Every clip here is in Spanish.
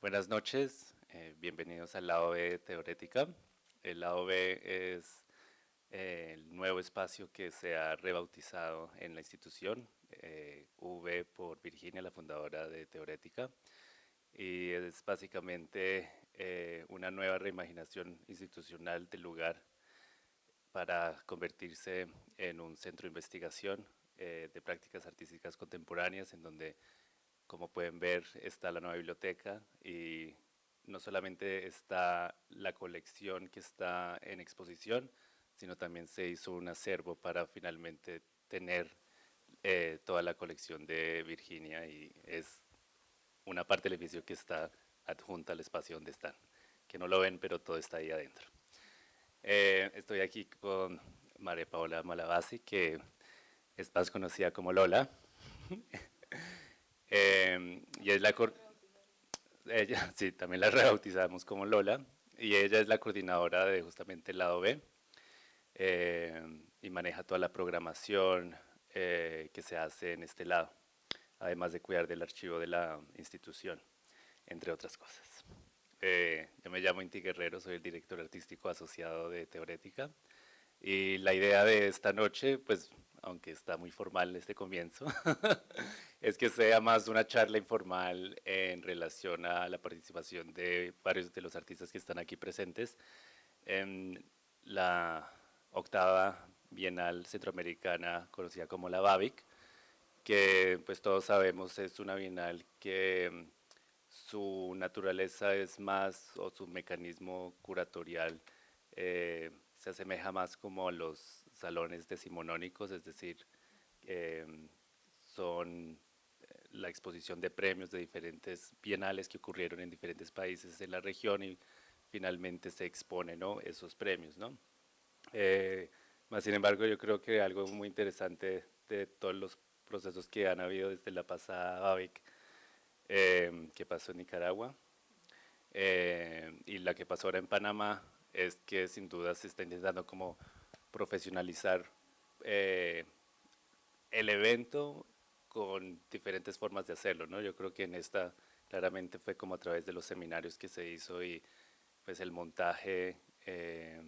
Buenas noches, eh, bienvenidos al lado B Teorética. El lado B es eh, el nuevo espacio que se ha rebautizado en la institución, eh, V por Virginia, la fundadora de Teorética, y es básicamente una nueva reimaginación institucional del lugar para convertirse en un centro de investigación de prácticas artísticas contemporáneas en donde como pueden ver, está la nueva biblioteca y no solamente está la colección que está en exposición, sino también se hizo un acervo para finalmente tener eh, toda la colección de Virginia y es una parte del edificio que está adjunta al espacio donde están, que no lo ven, pero todo está ahí adentro. Eh, estoy aquí con María Paola Malabasi, que es más conocida como Lola. Em, y es la ella, sí, también la rebautizamos como Lola, y ella es la coordinadora de justamente el lado B, em, y maneja toda la programación eh, que se hace en este lado, además de cuidar del archivo de la institución, entre otras cosas. Eh, yo me llamo Inti Guerrero, soy el director artístico asociado de Teorética, y la idea de esta noche, pues aunque está muy formal este comienzo, es que sea más una charla informal en relación a la participación de varios de los artistas que están aquí presentes. En la octava Bienal Centroamericana conocida como la BABIC, que pues todos sabemos es una bienal que su naturaleza es más, o su mecanismo curatorial eh, se asemeja más como a los salones decimonónicos, es decir, em, son eh, la exposición de premios de diferentes bienales que ocurrieron en diferentes países en la región y finalmente se exponen esos premios. ¿no? Eh, más sin embargo, yo creo que algo muy interesante de todos los procesos que han habido desde la pasada BABIC, em, que pasó en Nicaragua, em, y la que pasó ahora en Panamá, es que sin duda se está intentando como profesionalizar eh, el evento con diferentes formas de hacerlo, ¿no? Yo creo que en esta claramente fue como a través de los seminarios que se hizo y pues el montaje, eh,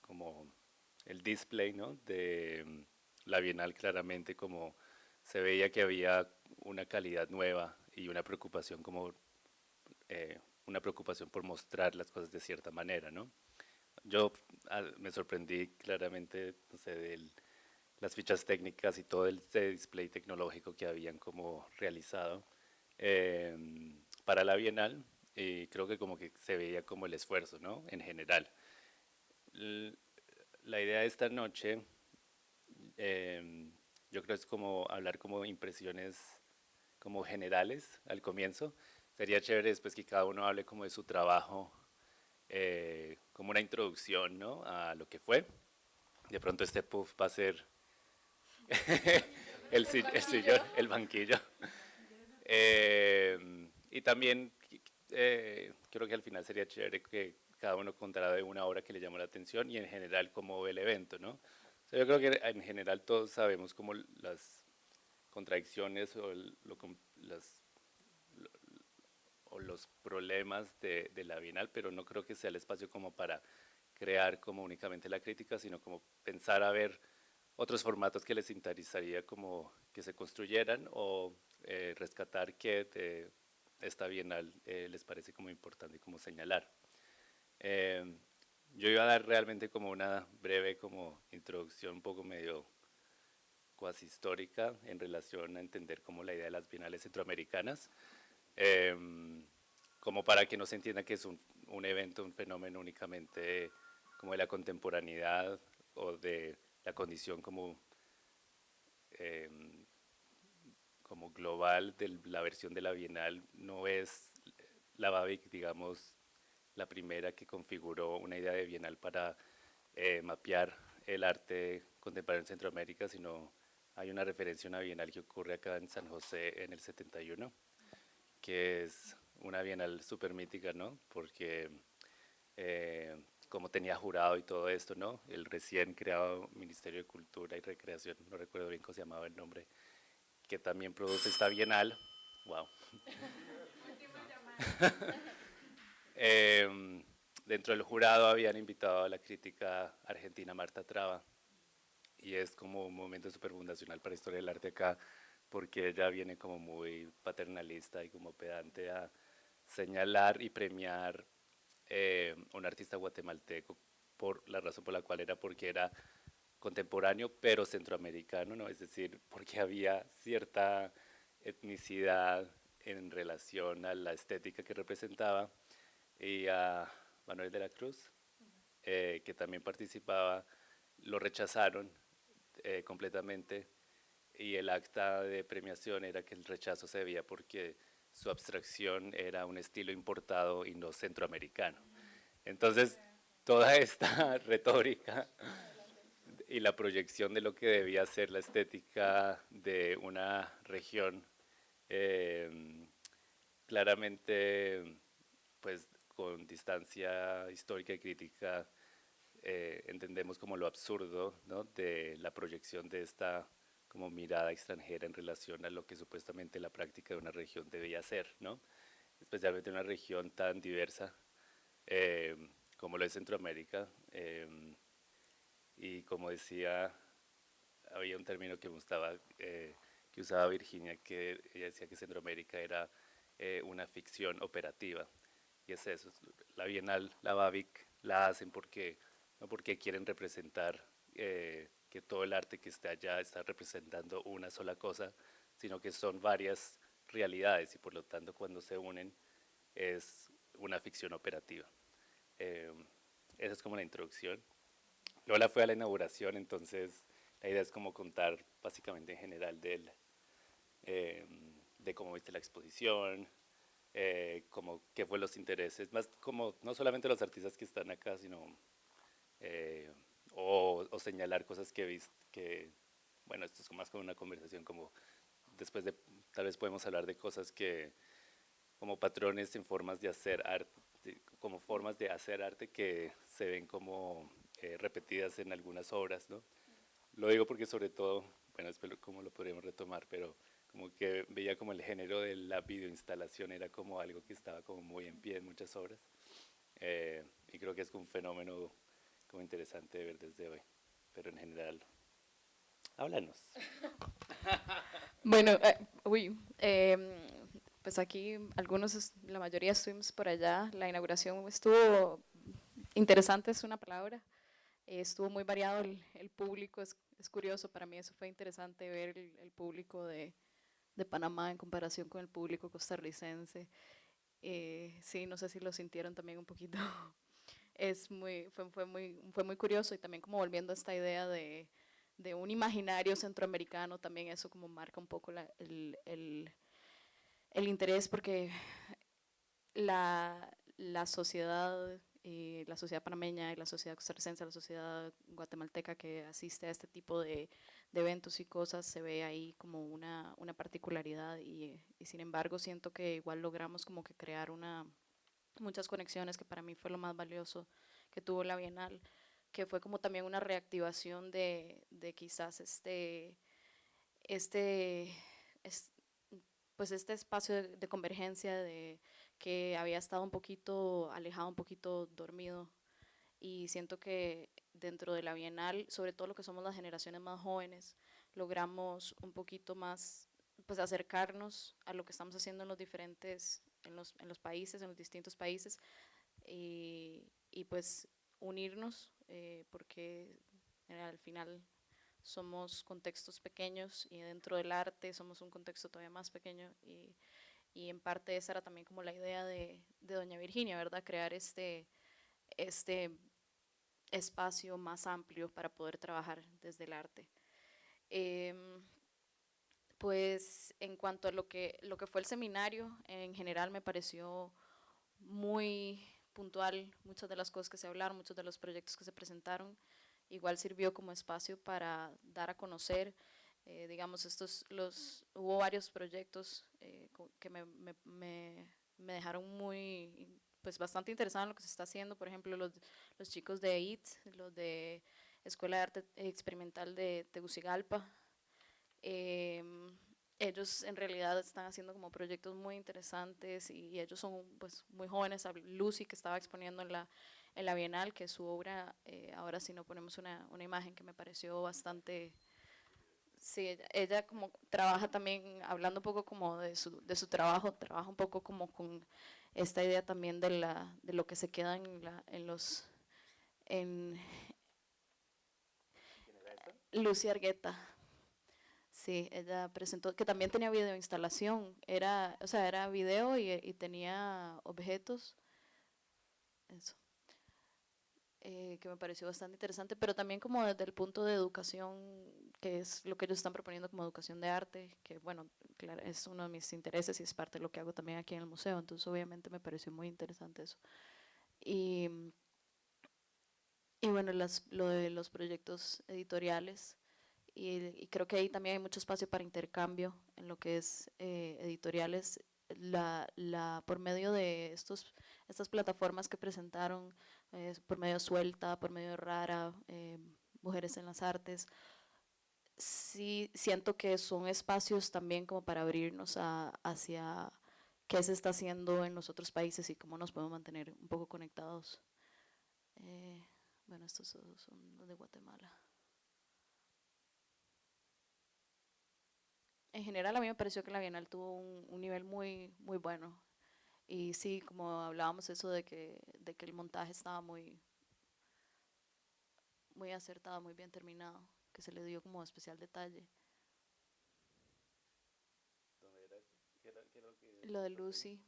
como el display, ¿no? De mm, la Bienal claramente como se veía que había una calidad nueva y una preocupación como eh, una preocupación por mostrar las cosas de cierta manera, ¿no? Yo me sorprendí claramente, no sé, de las fichas técnicas y todo el display tecnológico que habían como realizado em, para la Bienal y creo que como que se veía como el esfuerzo, ¿no? En general. la idea de esta noche, em, yo creo es como hablar como impresiones como generales al comienzo. Sería chévere después que cada uno hable como de su trabajo eh, como una introducción ¿no? a lo que fue. De pronto este puff va a ser el, sillón, el banquillo. Eh, y también eh, creo que al final sería chévere que cada uno contara de una obra que le llamó la atención y en general cómo ve el evento. ¿no? yo creo que en general todos sabemos cómo las contradicciones o lo, las o los problemas de, la Bienal, pero no creo que sea el espacio como para crear como únicamente la crítica, sino como pensar a ver otros formatos que les interesaría como que se construyeran o eh, rescatar que de esta Bienal eh, les parece como importante como señalar. Eh, yo iba a dar realmente como una breve como introducción un poco medio cuasi histórica en relación a entender como la idea de las bienales centroamericanas, Em, como para que no se entienda que es un, un, evento, un fenómeno únicamente como de la contemporaneidad o de la condición como, em, como global de la versión de la Bienal, no es la BABIC, digamos, la primera que configuró una idea de Bienal para eh, mapear el arte contemporáneo en Centroamérica, sino hay una referencia a una Bienal que ocurre acá en San José en el 71, que es una bienal súper mítica, ¿no? Porque eh, como tenía jurado y todo esto, ¿no? El recién creado Ministerio de Cultura y Recreación, no recuerdo bien cómo se llamaba el nombre, que también produce esta bienal. Wow. Em, dentro del jurado habían invitado a la crítica argentina Marta Traba, y es como un momento súper fundacional para la historia del arte acá, porque ella viene como muy paternalista y como pedante a señalar y premiar eh, un artista guatemalteco por la razón por la cual era porque era contemporáneo pero centroamericano, ¿no? es decir, porque había cierta etnicidad en relación a la estética que representaba y a Manuel de la Cruz, eh, que también participaba, lo rechazaron eh, completamente y el acta de premiación era que el rechazo se debía porque su abstracción era un estilo importado y no centroamericano. Entonces, toda esta retórica y la proyección de lo que debía ser la estética de una región, eh, claramente, pues, con distancia histórica y crítica, eh, entendemos como lo absurdo de la proyección de esta como mirada extranjera en relación a lo que supuestamente la práctica de una región debía ser, ¿no? especialmente una región tan diversa eh, como lo es Centroamérica. Eh, y como decía, había un término que gustaba, que usaba Virginia, que ella decía que Centroamérica era una ficción operativa. Y es eso, la Bienal, la BAVIC, la hacen porque no porque quieren representar eh, que todo el arte que está allá está representando una sola cosa, sino que son varias realidades y por lo tanto cuando se unen es una ficción operativa. Eh, esa es como la introducción. Lola fue a la inauguración, entonces la idea es como contar básicamente en general de, eh, de cómo viste la exposición, como qué fue los intereses, más como no solamente los artistas que están acá, sino eh, o, señalar cosas que viste, que, bueno, esto es más como una conversación como después de, tal vez podemos hablar de cosas que, como patrones en formas de hacer arte, como formas de hacer arte que se ven como eh, repetidas en algunas obras, ¿no? Lo digo porque sobre todo, bueno, espero cómo lo podríamos retomar, pero como que veía como el género de la videoinstalación era como algo que estaba como muy en pie en muchas obras, eh, y creo que es un fenómeno como interesante de ver desde hoy, pero en general, háblanos. bueno, eh, uy, em, pues aquí algunos, la mayoría estuvimos por allá, la inauguración estuvo interesante, es una palabra, estuvo muy variado el, público, es, es, curioso, para mí eso fue interesante ver el, público de, de, Panamá en comparación con el público costarricense. Eh, sí, no sé si lo sintieron también un poquito es muy, fue, fue, muy, fue muy curioso y también como volviendo a esta idea de, de un imaginario centroamericano, también eso como marca un poco la, el, el, el, interés porque la, la sociedad, y la sociedad panameña y la sociedad costarricense, la sociedad guatemalteca que asiste a este tipo de, de eventos y cosas, se ve ahí como una, una particularidad y sin embargo siento que igual logramos como que crear una muchas conexiones, que para mí fue lo más valioso que tuvo la Bienal, que fue como también una reactivación de, de quizás este, este, pues este espacio de, convergencia de, que había estado un poquito alejado, un poquito dormido. Y siento que dentro de la Bienal, sobre todo lo que somos las generaciones más jóvenes, logramos un poquito más pues acercarnos a lo que estamos haciendo en los diferentes en los, en los países, en los distintos países, y, y pues unirnos, eh, porque al final somos contextos pequeños y dentro del arte somos un contexto todavía más pequeño y, y en parte esa era también como la idea de, de, Doña Virginia, ¿verdad? Crear este, este espacio más amplio para poder trabajar desde el arte. Eh, pues en cuanto a lo que, lo que fue el seminario, en general me pareció muy puntual muchas de las cosas que se hablaron, muchos de los proyectos que se presentaron. Igual sirvió como espacio para dar a conocer, eh, digamos, estos, los, hubo varios proyectos eh, que me, me, me, dejaron muy, pues bastante interesado en lo que se está haciendo, por ejemplo, los, los chicos de EIT, los de Escuela de Arte Experimental de Tegucigalpa, Em, ellos en realidad están haciendo como proyectos muy interesantes y ellos son pues muy jóvenes. Lucy que estaba exponiendo en la, en la Bienal, que su obra, eh, ahora si no ponemos una, una, imagen que me pareció bastante... Sí, ella, como trabaja también, hablando un poco como de su, de su trabajo, trabaja un poco como con esta idea también de, la, de lo que se queda en, la, en los... En, Lucy Argueta, Sí, ella presentó, que también tenía video instalación, era, o sea, era video y, tenía objetos, eso, eh, que me pareció bastante interesante, pero también como desde el punto de educación, que es lo que ellos están proponiendo como educación de arte, que bueno, claro, es uno de mis intereses y es parte de lo que hago también aquí en el museo, entonces obviamente me pareció muy interesante eso. Y, y bueno, las, lo de los proyectos editoriales, y, creo que ahí también hay mucho espacio para intercambio en lo que es eh, editoriales, la, la, por medio de estos, estas plataformas que presentaron, eh, por medio Suelta, por medio Rara, eh, Mujeres en las Artes, sí siento que son espacios también como para abrirnos a, hacia qué se está haciendo en los otros países y cómo nos podemos mantener un poco conectados. bueno, estos son los de Guatemala. En general a mí me pareció que la Bienal tuvo un, nivel muy, muy bueno. Y sí, como hablábamos eso de que, de que el montaje estaba muy, muy acertado, muy bien terminado, que se le dio como especial detalle. ¿Dónde era? ¿Qué era, qué era lo, que lo de Lucy.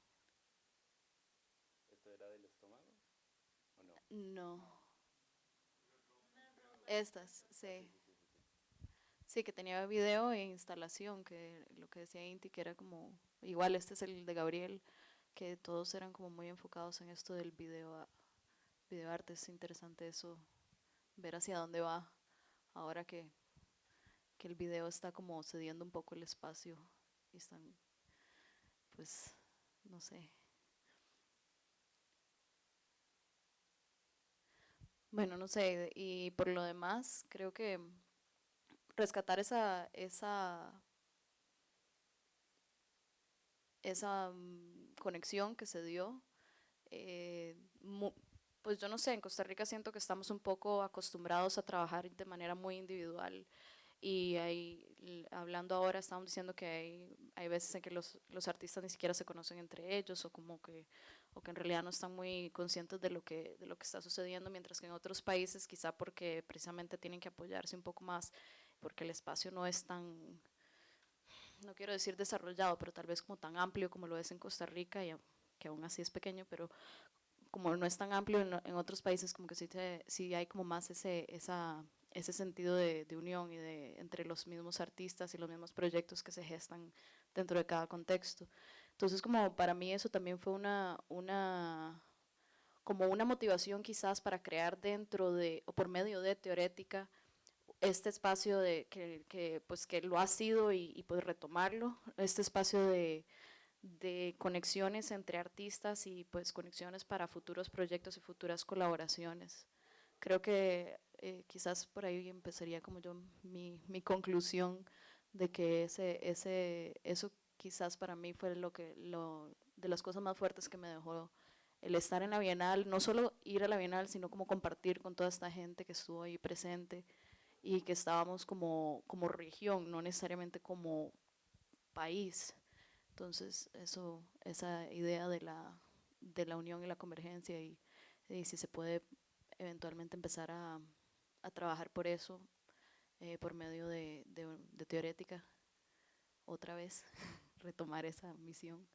¿Esto era del estómago o no? No. Estas, sí. Sí, que tenía video e instalación, que lo que decía Inti, que era como, igual este es el de Gabriel, que todos eran como muy enfocados en esto del video, video es interesante eso, ver hacia dónde va, ahora que, que el video está como cediendo un poco el espacio y están, pues, no sé. Bueno, no sé, y por lo demás, creo que rescatar esa, esa, esa mm, conexión que se dio. Eh, pues yo no sé, en Costa Rica siento que estamos un poco acostumbrados a trabajar de manera muy individual y ahí, hablando ahora, estamos diciendo que hay, hay veces en que los, los, artistas ni siquiera se conocen entre ellos o como que, o que en realidad no están muy conscientes de lo, que, de lo que está sucediendo, mientras que en otros países quizá porque precisamente tienen que apoyarse un poco más porque el espacio no es tan, no quiero decir desarrollado, pero tal vez como tan amplio como lo es en Costa Rica, y que aún así es pequeño, pero como no es tan amplio en, otros países, como que sí, sí, hay como más ese, esa, ese sentido de, de, unión y de, entre los mismos artistas y los mismos proyectos que se gestan dentro de cada contexto. Entonces, como para mí eso también fue una, una, como una motivación quizás para crear dentro de, o por medio de Teorética, este espacio de, que, que, pues, que lo ha sido y, y pues retomarlo, este espacio de, de, conexiones entre artistas y pues conexiones para futuros proyectos y futuras colaboraciones. Creo que eh, quizás por ahí empezaría como yo mi, mi conclusión de que ese, ese, eso quizás para mí fue lo que, lo, de las cosas más fuertes que me dejó el estar en la Bienal, no solo ir a la Bienal, sino como compartir con toda esta gente que estuvo ahí presente, y que estábamos como, como región, no necesariamente como país. Entonces, eso, esa idea de la, de la unión y la convergencia y, si se puede eventualmente empezar a, a trabajar por eso, eh, por medio de, de, teorética, otra vez, retomar esa misión.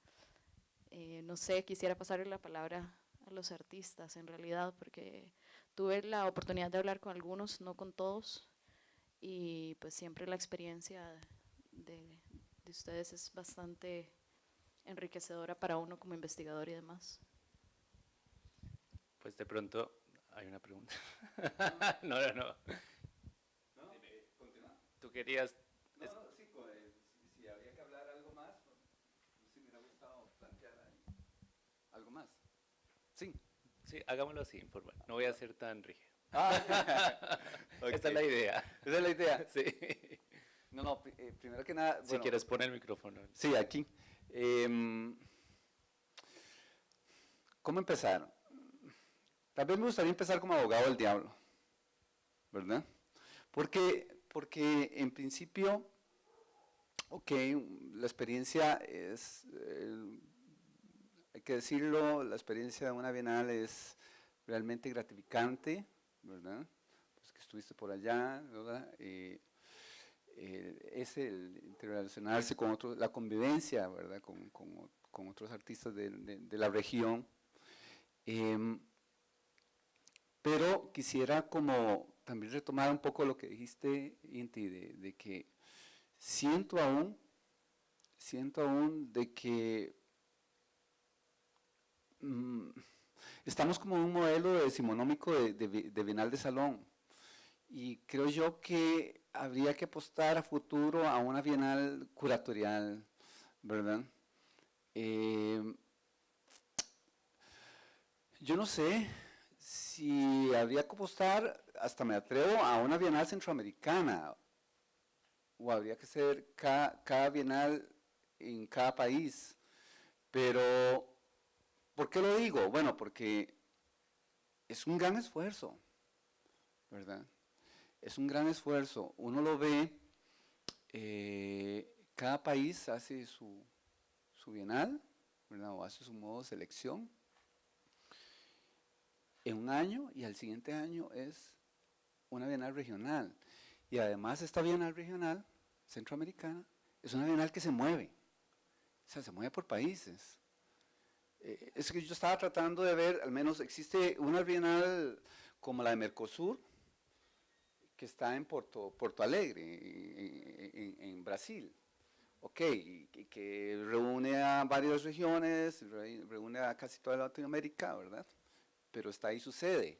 Eh, no sé, quisiera pasarle la palabra a los artistas en realidad, porque tuve la oportunidad de hablar con algunos, no con todos, y pues siempre la experiencia de, de ustedes es bastante enriquecedora para uno como investigador y demás. Pues de pronto hay una pregunta. no, no, no. ¿No? Continúa. Tú querías... No, no, sí, pues, si, había que hablar algo más, pues, pues, sí me hubiera gustado plantear ahí. ¿Algo más? Sí. Sí, hagámoslo así, informal. No voy a ser tan rígido. Ah, Esta es la idea. Esa es la idea. Sí. No, no, eh, primero que nada... si quieres poner el micrófono. Sí, aquí. Em, ¿Cómo empezar? Tal vez me gustaría empezar como abogado del diablo, ¿verdad? Porque, porque en principio, ok, la experiencia es, hay que decirlo, la experiencia de una bienal es realmente gratificante, ¿verdad? Pues que estuviste por allá, ¿verdad? Eh, es el interrelacionarse con otros, la convivencia, ¿verdad? Con, con, con otros artistas de, de, la región. Em, pero quisiera como también retomar un poco lo que dijiste, Inti, de, de que siento aún, siento aún de que mm, estamos como en un modelo decimonómico de, de, de Bienal de Salón. Y creo yo que habría que apostar a futuro a una bienal curatorial, ¿verdad? Eh, yo no sé si habría que apostar, hasta me atrevo, a una bienal centroamericana, o habría que ser cada, cada bienal en cada país, pero ¿por qué lo digo? Bueno, porque es un gran esfuerzo, ¿verdad? es un gran esfuerzo. Uno lo ve, eh, cada país hace su, su bienal, o hace su modo de selección en un año y al siguiente año es una bienal regional. Y además esta bienal regional centroamericana es una bienal que se mueve, o sea, se mueve por países. Eh, es que yo estaba tratando de ver, al menos existe una bienal como la de Mercosur, que está en Porto, Alegre, en, Brasil. Ok, y, que reúne a varias regiones, reúne a casi toda Latinoamérica, ¿verdad? Pero está ahí su sede.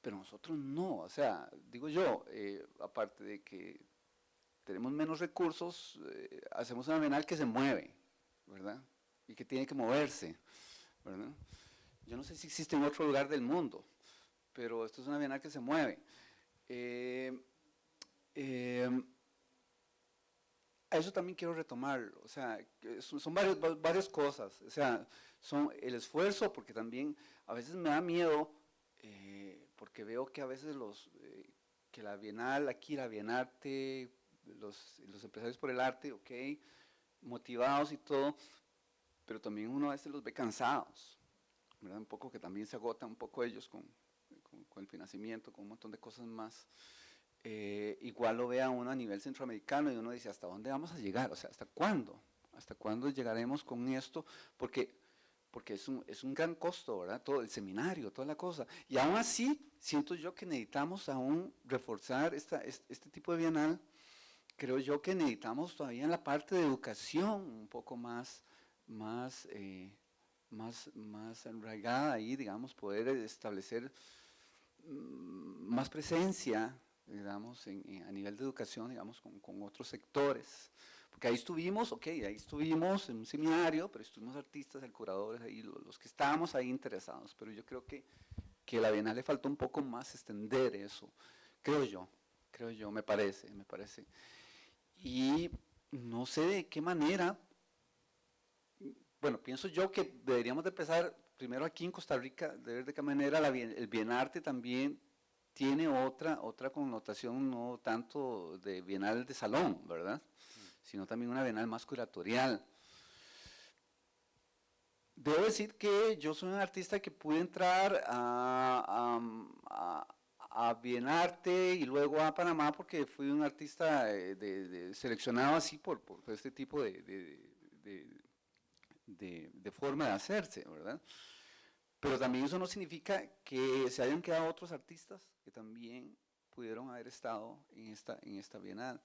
Pero nosotros no, o sea, digo yo, eh, aparte de que tenemos menos recursos, eh, hacemos una bienal que se mueve, ¿verdad? Y que tiene que moverse, ¿verdad? Yo no sé si existe en otro lugar del mundo, pero esto es una bienal que se mueve. Eh, eh, eso también quiero retomar, o sea, son, varias cosas, o sea, son el esfuerzo, porque también a veces me da miedo, eh, porque veo que a veces los, que la Bienal, aquí la Bienarte, los, los empresarios por el arte, ok, motivados y todo, pero también uno a veces los ve cansados, ¿verdad? Un poco que también se agotan un poco ellos con, con, el financiamiento, con un montón de cosas más, eh, igual lo vea uno a nivel centroamericano y uno dice, ¿hasta dónde vamos a llegar? O sea, ¿hasta cuándo? ¿Hasta cuándo llegaremos con esto? Porque, porque es, un, es un gran costo, ¿verdad? Todo el seminario, toda la cosa. Y aún así, siento yo que necesitamos aún reforzar esta, este, tipo de bienal. Creo yo que necesitamos todavía en la parte de educación un poco más, más, eh, más, más enraigada ahí, digamos, poder establecer Mm, más presencia, digamos, a nivel de educación, digamos, con, con, otros sectores. Porque ahí estuvimos, ok, ahí estuvimos en un seminario, pero estuvimos artistas, el curadores, ahí, los, que estábamos ahí interesados, pero yo creo que, que a la Bienal le faltó un poco más extender eso, creo yo, creo yo, me parece, me parece. Y no sé de qué manera, bueno, pienso yo que deberíamos de empezar primero aquí en Costa Rica, de ver de qué manera la, el bienarte también tiene otra, otra connotación, no tanto de bienal de salón, ¿verdad? Sino también una bienal más curatorial. Debo decir que yo soy un artista que pude entrar a, a, Bienarte y luego a Panamá porque fui un artista eh, de, seleccionado así por, por este tipo de, de, forma de hacerse, ¿verdad? Pero también eso no significa que se hayan quedado otros artistas que también pudieron haber estado en esta, en esta bienal.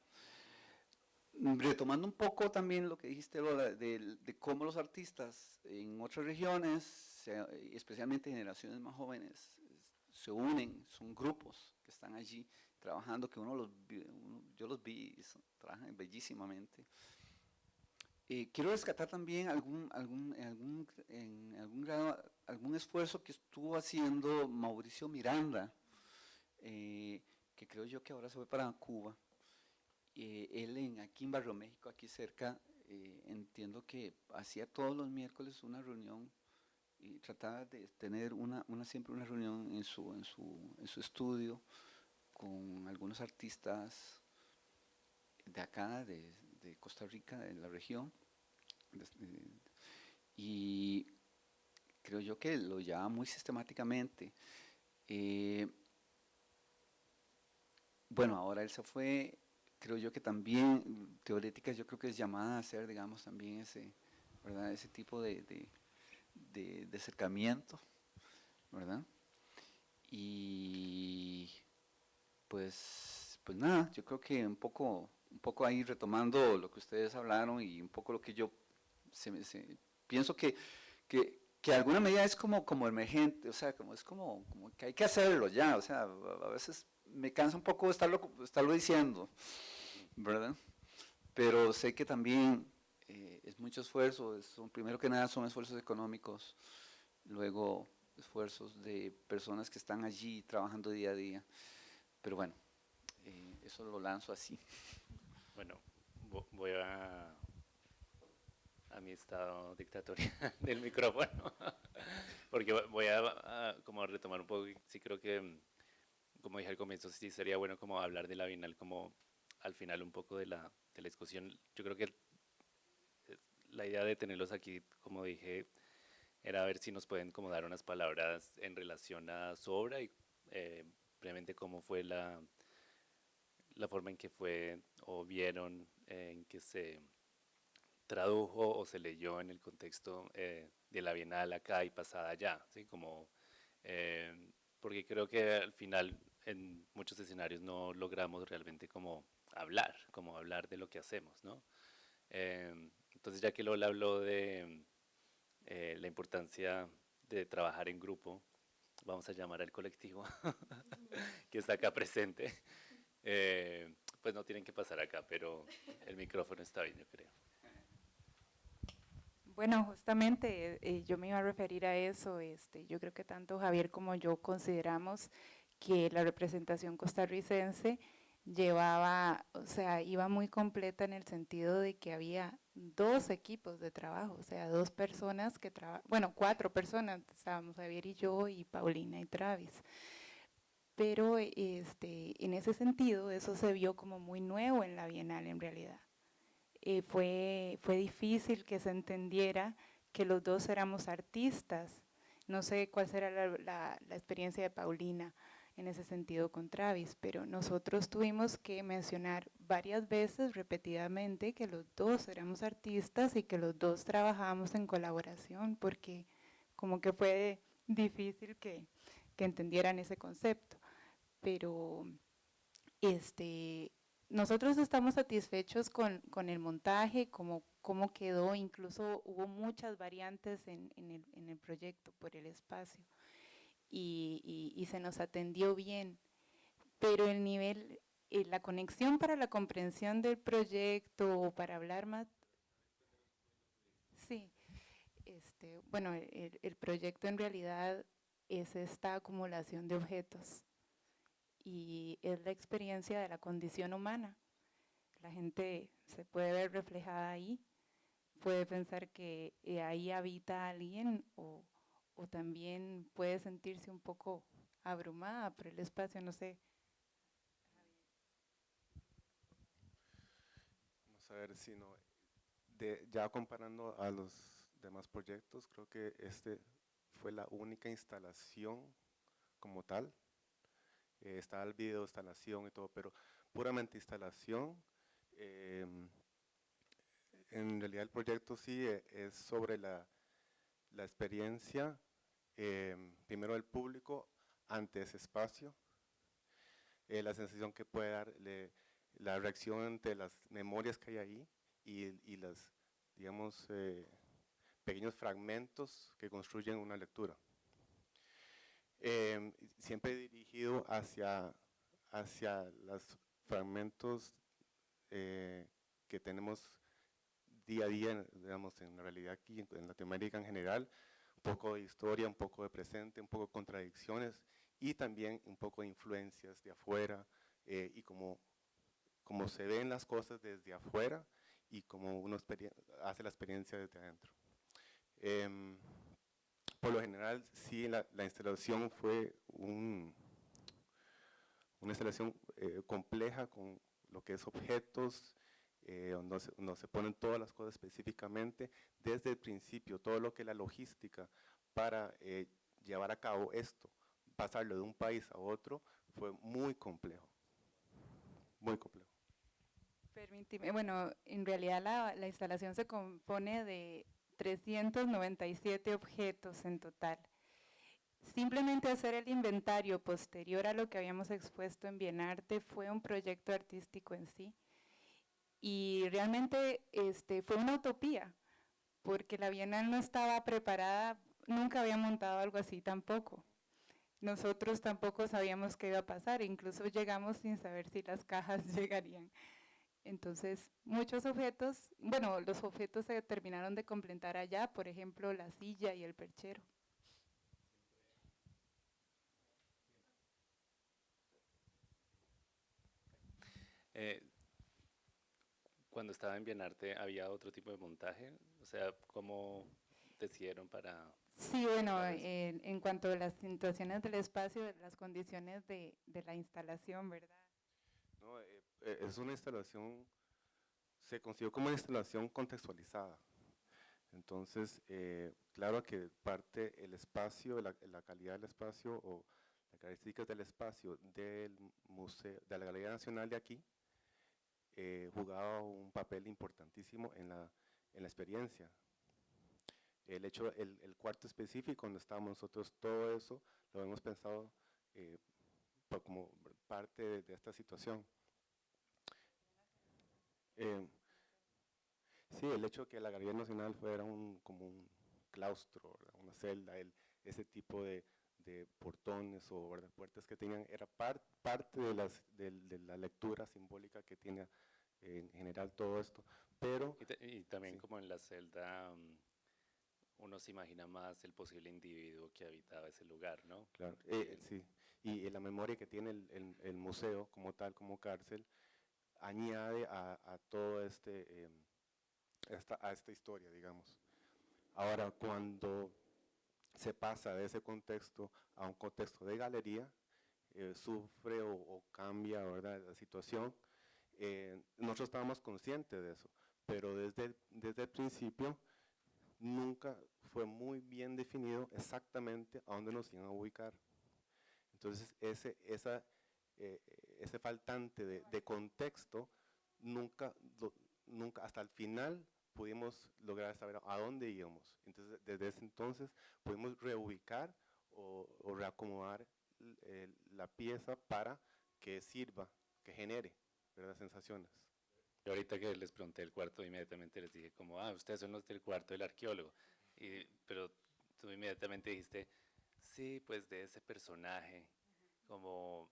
Retomando un poco también lo que dijiste, Lola, de, cómo los artistas en otras regiones, especialmente generaciones más jóvenes, se unen, son grupos que están allí trabajando, que uno los, yo los vi, trabajan bellísimamente. Eh, quiero rescatar también algún, algún, en, algún, algún grado algún esfuerzo que estuvo haciendo Mauricio Miranda, eh, que creo yo que ahora se fue para Cuba, eh, él en, aquí en Barrio México, aquí cerca, entiendo que hacía todos los miércoles una reunión y trataba de tener una, una siempre una reunión en su, en, su, en su estudio con algunos artistas de acá, de, de Costa Rica, de la región, y creo yo que lo llevaba muy sistemáticamente. Eh, bueno, ahora él se fue, creo yo que también, teoréticas, yo creo que es llamada a hacer, digamos, también ese, ¿verdad? ese tipo de, de, de, acercamiento, ¿verdad? Y pues, pues nada, yo creo que un poco, un poco ahí retomando lo que ustedes hablaron y un poco lo que yo se, se, pienso que, que, que alguna medida es como, como emergente, o sea, como es como, como que hay que hacerlo ya, o sea, a veces me cansa un poco estarlo, estarlo diciendo, ¿verdad? Pero sé que también eh, es mucho esfuerzo, son, primero que nada son esfuerzos económicos, luego esfuerzos de personas que están allí trabajando día a día, pero bueno, eh, eso lo lanzo así. Bueno, voy a a mi estado dictatorial del micrófono, porque voy a, como retomar un poco, sí creo que, como dije al comienzo, sí sería bueno como hablar de la Bienal como al final un poco de la, de la discusión. Yo creo que la idea de tenerlos aquí, como dije, era ver si nos pueden como dar unas palabras en relación a su obra y eh, brevemente cómo fue la, la forma en que fue o vieron en que se tradujo o se leyó en el contexto eh, de la Bienal acá y pasada allá, ¿sí? Como, eh, porque creo que al final en muchos escenarios no logramos realmente como hablar, como hablar de lo que hacemos, ¿no? Eh, entonces ya que Lola habló de la importancia de trabajar en grupo, vamos a llamar al colectivo que está acá presente, pues no tienen que pasar acá, pero el micrófono está bien, yo creo. Bueno, justamente eh, yo me iba a referir a eso. Este, yo creo que tanto Javier como yo consideramos que la representación costarricense llevaba, o sea, iba muy completa en el sentido de que había dos equipos de trabajo, o sea, dos personas que trabajan, bueno, cuatro personas, estábamos Javier y yo y Paulina y Travis. Pero este, en ese sentido, eso se vio como muy nuevo en la Bienal en realidad. Eh, fue, fue difícil que se entendiera que los dos éramos artistas. No sé cuál será la, experiencia de Paulina en ese sentido con Travis, pero nosotros tuvimos que mencionar varias veces, repetidamente, que los dos éramos artistas y que los dos trabajábamos en colaboración, porque como que fue difícil que entendieran ese concepto. Pero este, nosotros estamos satisfechos con, con el montaje, cómo, cómo, quedó, incluso hubo muchas variantes en, en, el, en el, proyecto por el espacio y, y, y, se nos atendió bien, pero el nivel, eh, la conexión para la comprensión del proyecto o para hablar más, sí, este, bueno, el, el proyecto en realidad es esta acumulación de objetos y es la experiencia de la condición humana. La gente se puede ver reflejada ahí, puede pensar que eh, ahí habita alguien o, o también puede sentirse un poco abrumada por el espacio, no sé. Vamos a ver si no, de, ya comparando a los demás proyectos, creo que este fue la única instalación como tal eh, está el video, instalación y todo, pero puramente instalación. Em, en realidad el proyecto sí eh, es sobre la, la experiencia, em, primero del público ante ese espacio, eh, la sensación que puede dar, la reacción ante las memorias que hay ahí y, y las, digamos, pequeños fragmentos que construyen una lectura. Eh, siempre dirigido hacia, hacia los fragmentos eh, que tenemos día a día, digamos, en la realidad aquí, en Latinoamérica en general, un poco de historia, un poco de presente, un poco de contradicciones y también un poco de influencias de afuera eh, y como, cómo se ven las cosas desde afuera y cómo uno hace la experiencia desde adentro. Em, por lo general, sí, la, instalación fue un, una instalación eh, compleja con lo que es objetos, eh, donde, se, se, ponen todas las cosas específicamente, desde el principio, todo lo que es la logística para eh, llevar a cabo esto, pasarlo de un país a otro, fue muy complejo, muy complejo. Permíteme, bueno, en realidad la, la instalación se compone de 397 objetos en total. Simplemente hacer el inventario posterior a lo que habíamos expuesto en Bienarte fue un proyecto artístico en sí. Y realmente este, fue una utopía, porque la Bienal no estaba preparada, nunca había montado algo así tampoco. Nosotros tampoco sabíamos qué iba a pasar, incluso llegamos sin saber si las cajas llegarían. Entonces, muchos objetos, bueno, los objetos se terminaron de completar allá, por ejemplo, la silla y el perchero. Eh, cuando estaba en Bienarte, ¿había otro tipo de montaje? O sea, ¿cómo decidieron para...? Sí, bueno, en, cuanto a las situaciones del espacio, las condiciones de, de la instalación, ¿verdad? No, eh, eh, es una instalación, se consiguió como una instalación contextualizada. Entonces, eh, claro que parte el espacio, la, calidad del espacio o las características del espacio del museo, de la Galería Nacional de aquí, jugaba un papel importantísimo en la, en la experiencia. El hecho, el, el, cuarto específico donde estábamos nosotros, todo eso lo hemos pensado como parte de esta situación. Eh, sí, el hecho de que la Galería Nacional fuera un, como un claustro, una celda, el, ese tipo de, de portones o puertas que tenían, era parte de, las, de, la lectura simbólica que tiene en general todo esto. Pero, y, también como en la celda mm, uno se imagina más el posible individuo que habitaba ese lugar, ¿no? Claro, eh, sí, y, la memoria que tiene el, el, el museo como tal, como cárcel, añade a, todo este, em, esta, a esta historia, digamos. Ahora, cuando se pasa de ese contexto a un contexto de galería, eh, sufre o, cambia ¿verdad? la situación, eh, nosotros estábamos conscientes de eso, pero desde, desde el principio nunca fue muy bien definido exactamente a dónde nos iban a ubicar. Entonces, ese, esa, eh, ese faltante de, contexto, nunca, nunca, hasta el final pudimos lograr saber a dónde íbamos. Entonces, desde ese entonces pudimos reubicar o, reacomodar eh, la pieza para que sirva, que genere ¿verdad? sensaciones. Y ahorita que les pregunté el cuarto, inmediatamente les dije como, ah, ustedes son los del cuarto del arqueólogo. Y, pero tú inmediatamente dijiste, sí, pues de ese personaje, como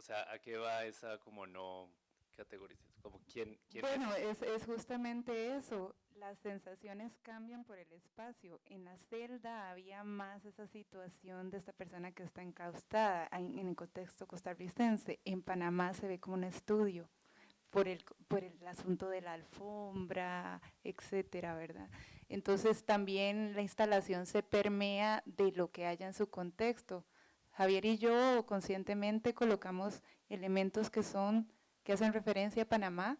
o sea, ¿a qué va esa como no categorización? Como quién, bueno, es? Es, justamente eso, las sensaciones cambian por el espacio. En la celda había más esa situación de esta persona que está encaustada en, el contexto costarricense. En Panamá se ve como un estudio por el, por el asunto de la alfombra, etcétera, ¿verdad? Entonces también la instalación se permea de lo que haya en su contexto. Javier y yo conscientemente colocamos elementos que son, que hacen referencia a Panamá,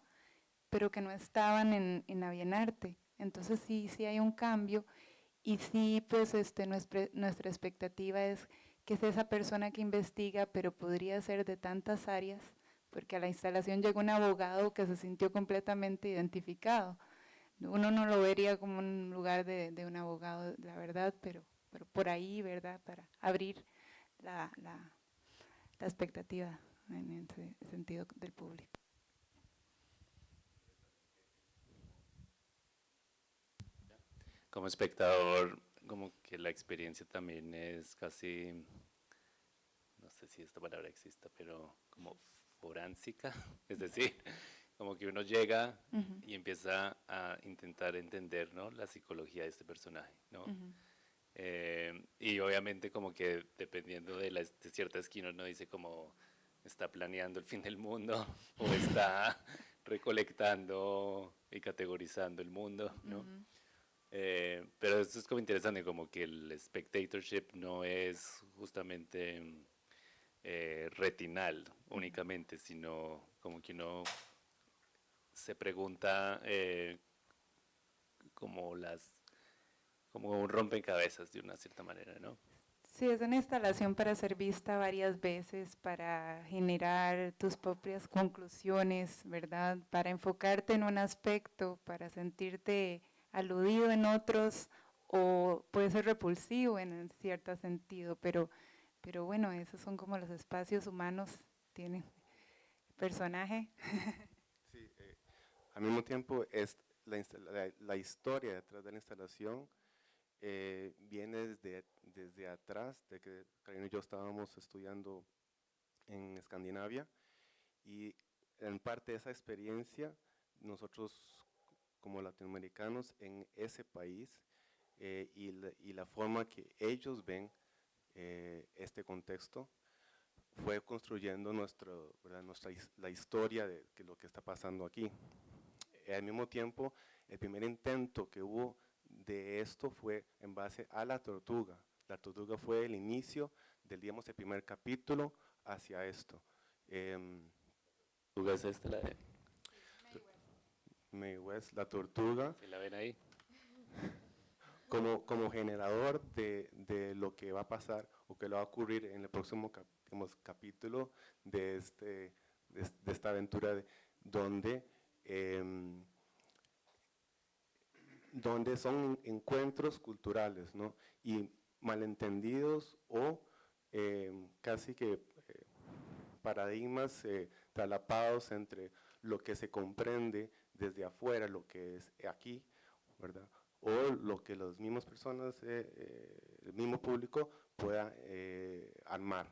pero que no estaban en, en la. Entonces sí, sí hay un cambio y sí, pues este, nuestra, nuestra expectativa es que es esa persona que investiga, pero podría ser de tantas áreas, porque a la instalación llegó un abogado que se sintió completamente identificado. Uno no lo vería como un lugar de, de un abogado, la verdad, pero, pero por ahí, ¿verdad? Para abrir la, la, la expectativa en ese sentido del público. Como espectador, como que la experiencia también es casi, no sé si esta palabra exista, pero como foránsica, es decir, como que uno llega y empieza a intentar entender ¿no? la psicología de este personaje, ¿no? Eh, y obviamente como que dependiendo de, la, de cierta esquina uno dice como, está planeando el fin del mundo o está recolectando y categorizando el mundo, ¿no? Eh, pero esto es como interesante, como que el spectatorship no es justamente eh, retinal únicamente, sino como que uno se pregunta como las como un rompecabezas de una cierta manera, ¿no? Sí, es una instalación para ser vista varias veces, para generar tus propias conclusiones, ¿verdad? Para enfocarte en un aspecto, para sentirte aludido en otros o puede ser repulsivo en cierto sentido, pero, pero bueno, esos son como los espacios humanos, tienen personaje. Sí, eh, al mismo tiempo es la, la historia detrás de la instalación eh, viene desde, desde atrás, de que Karina y yo estábamos estudiando en Escandinavia y en parte de esa experiencia nosotros como latinoamericanos en ese país eh, y, la, forma que ellos ven eh, este contexto fue construyendo nuestro, nuestra la historia de que lo que está pasando aquí. Al mismo tiempo, el primer intento que hubo de esto fue en base a la tortuga. La tortuga fue el inicio del, digamos, el primer capítulo hacia esto. Eh, ¿Tortuga es esta la de? May West, la tortuga. ¿Se la ven ahí? Como, como generador de, de, lo que va a pasar o que lo va a ocurrir en el próximo cap, digamos, capítulo de, este, de, de, esta aventura de, donde eh, donde son encuentros culturales, ¿no? Y malentendidos o eh, casi que eh, paradigmas eh, talapados entre lo que se comprende desde afuera, lo que es aquí, ¿verdad? O lo que las mismas personas, el mismo público pueda armar.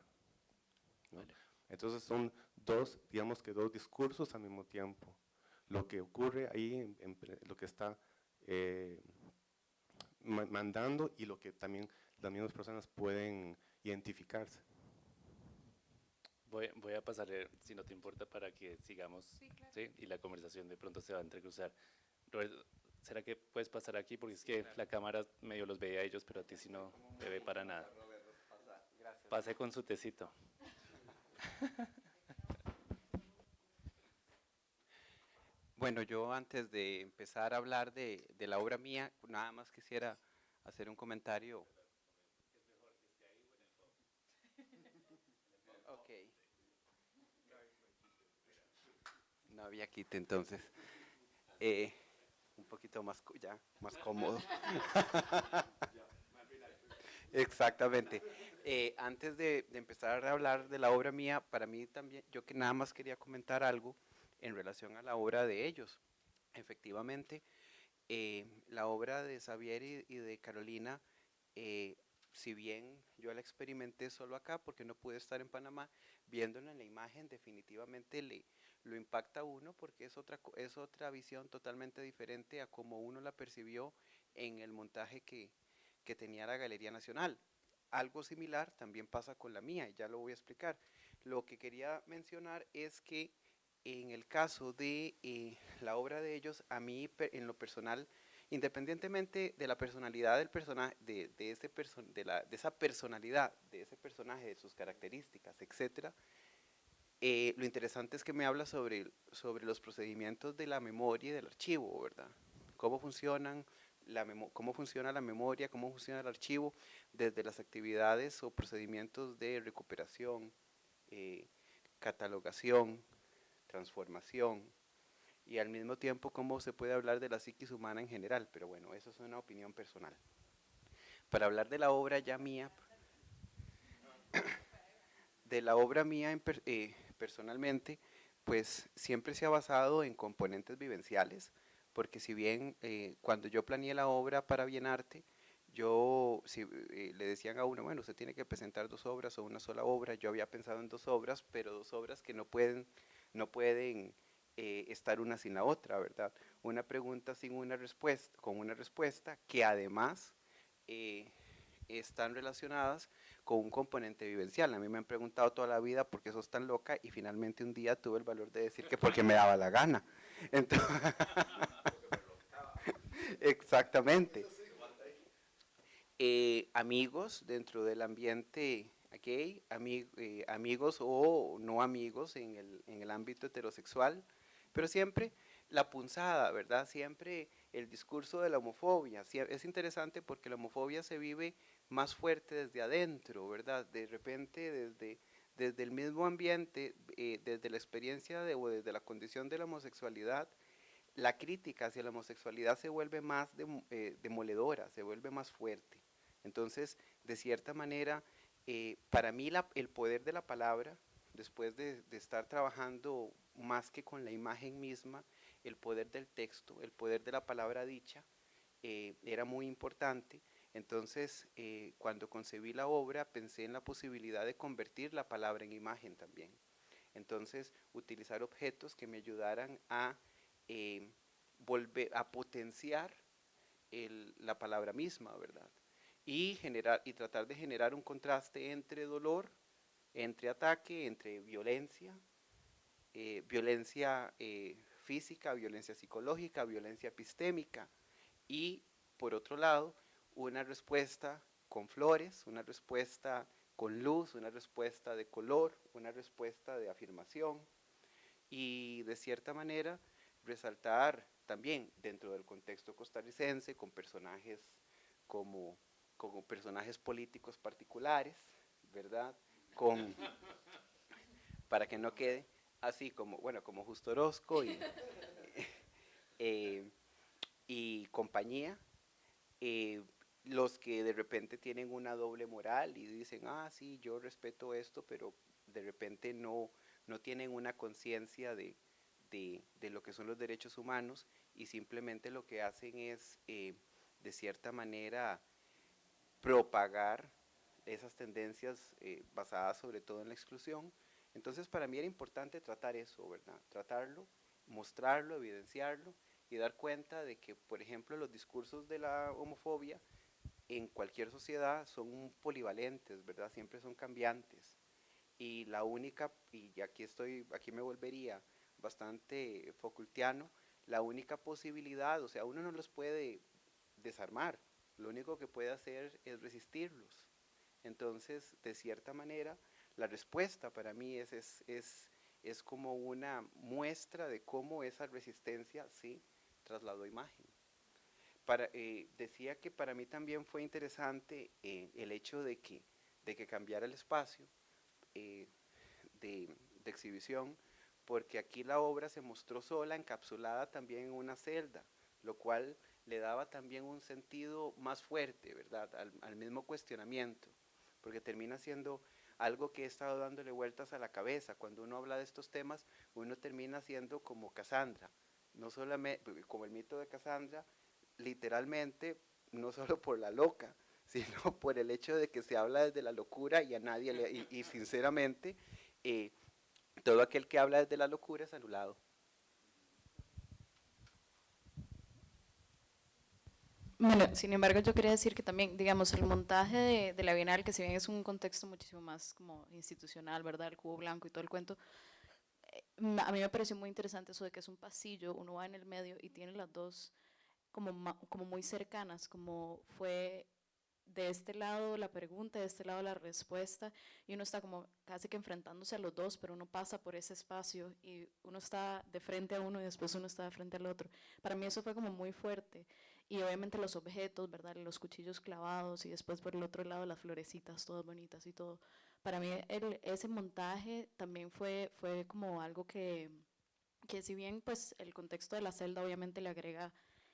Entonces son dos, digamos que dos discursos al mismo tiempo. Lo que ocurre ahí, en, en, lo que está eh, mandando y lo que también las mismas personas pueden identificarse. Voy, voy a pasar, si no te importa, para que sigamos sí, claro. ¿sí? y la conversación de pronto se va a entrecruzar. Roberto, ¿será que puedes pasar aquí? Porque es que la cámara medio los veía a ellos, pero a ti si no te ve para nada. Pase con su tecito. Bueno, yo antes de empezar a hablar de, de, la obra mía, nada más quisiera hacer un comentario. Ok. No había quite entonces. Eh, un poquito más, ya, más cómodo. Exactamente. Eh, antes de, de empezar a hablar de la obra mía, para mí también, yo que nada más quería comentar algo en relación a la obra de ellos. Efectivamente, eh, la obra de Xavier y, y de Carolina, eh, si bien yo la experimenté solo acá porque no pude estar en Panamá, viéndola en la imagen definitivamente le, lo impacta a uno porque es otra, es otra visión totalmente diferente a como uno la percibió en el montaje que, que tenía la Galería Nacional. Algo similar también pasa con la mía, y ya lo voy a explicar. Lo que quería mencionar es que en el caso de eh, la obra de ellos, a mí en lo personal, independientemente de la personalidad del personaje, de, ese esa personalidad, de ese personaje, de sus características, etc., eh, lo interesante es que me habla sobre, sobre los procedimientos de la memoria y del archivo, ¿verdad? Cómo funcionan, la cómo funciona la memoria, cómo funciona el archivo, desde las actividades o procedimientos de recuperación, eh, catalogación, transformación y al mismo tiempo cómo se puede hablar de la psiquis humana en general, pero bueno, eso es una opinión personal. Para hablar de la obra ya mía, de la obra mía eh, personalmente, pues siempre se ha basado en componentes vivenciales, porque si bien eh, cuando yo planeé la obra para Bienarte, yo si, eh, le decían a uno, bueno, usted tiene que presentar dos obras o una sola obra, yo había pensado en dos obras, pero dos obras que no pueden no pueden eh, estar una sin la otra, ¿verdad? Una pregunta sin una respuesta, con una respuesta que además eh, están relacionadas con un componente vivencial. A mí me han preguntado toda la vida por qué sos tan loca y finalmente un día tuve el valor de decir que porque me daba la gana. exactamente. Eh, amigos dentro del ambiente gay, eh, amigos o no amigos en el, en el ámbito heterosexual, pero siempre la punzada, ¿verdad? Siempre el discurso de la homofobia. Es interesante porque la homofobia se vive más fuerte desde adentro, ¿verdad? De repente desde, desde el mismo ambiente, eh, desde la experiencia de, o desde la condición de la homosexualidad, la crítica hacia la homosexualidad se vuelve más eh, demoledora, se vuelve más fuerte. Entonces, de cierta manera, eh, para mí el poder de la palabra, después de, estar trabajando más que con la imagen misma, el poder del texto, el poder de la palabra dicha, eh, era muy importante. Entonces, eh, cuando concebí la obra, pensé en la posibilidad de convertir la palabra en imagen también. Entonces, utilizar objetos que me ayudaran a volver a potenciar la palabra misma, ¿verdad? Y, generar, y tratar de generar un contraste entre dolor, entre ataque, entre violencia, violencia física, violencia psicológica, violencia epistémica. Y, por otro lado, una respuesta con flores, una respuesta con luz, una respuesta de color, una respuesta de afirmación. Y, de cierta manera, resaltar también dentro del contexto costarricense con personajes como, como personajes políticos particulares, ¿verdad? Con, para que no quede así como, bueno, como Justo Orozco y, eh, y compañía, eh, los que de repente tienen una doble moral y dicen, ah, sí, yo respeto esto, pero de repente no, no tienen una conciencia de, de, de, lo que son los derechos humanos y simplemente lo que hacen es, eh, de cierta manera, propagar esas tendencias basadas sobre todo en la exclusión, entonces para mí era importante tratar eso, ¿verdad? Tratarlo, mostrarlo, evidenciarlo y dar cuenta de que, por ejemplo, los discursos de la homofobia en cualquier sociedad son polivalentes, ¿verdad? Siempre son cambiantes. Y la única, y aquí estoy, aquí me volvería bastante facultiano, la única posibilidad, o sea, uno no los puede desarmar, lo único que puede hacer es resistirlos. Entonces, de cierta manera, la respuesta para mí es, es, es, como una muestra de cómo esa resistencia sí trasladó imagen. Para, eh, decía que para mí también fue interesante eh, el hecho de que, de que cambiara el espacio eh, de, de, exhibición, porque aquí la obra se mostró sola, encapsulada también en una celda, lo cual le daba también un sentido más fuerte, ¿verdad?, al, mismo cuestionamiento, porque termina siendo algo que he estado dándole vueltas a la cabeza. Cuando uno habla de estos temas, uno termina siendo como Cassandra, no solamente como el mito de Cassandra, literalmente, no solo por la loca, sino por el hecho de que se habla desde la locura y a nadie le, y, sinceramente, eh, todo aquel que habla desde la locura es anulado. Bueno, sin embargo, yo quería decir que también, digamos, el montaje de, la Bienal, que si bien es un contexto muchísimo más como institucional, ¿verdad? El cubo blanco y todo el cuento, eh, a mí me pareció muy interesante eso de que es un pasillo, uno va en el medio y tiene las dos como, como muy cercanas, como fue de este lado la pregunta, de este lado la respuesta, y uno está como casi que enfrentándose a los dos, pero uno pasa por ese espacio y uno está de frente a uno y después uno está de frente al otro. Para mí eso fue como muy fuerte. Y obviamente los objetos, ¿verdad? Los cuchillos clavados y después por el otro lado las florecitas todas bonitas y todo. Para mí ese montaje también fue, fue como algo que, que si bien pues el contexto de la celda obviamente le agrega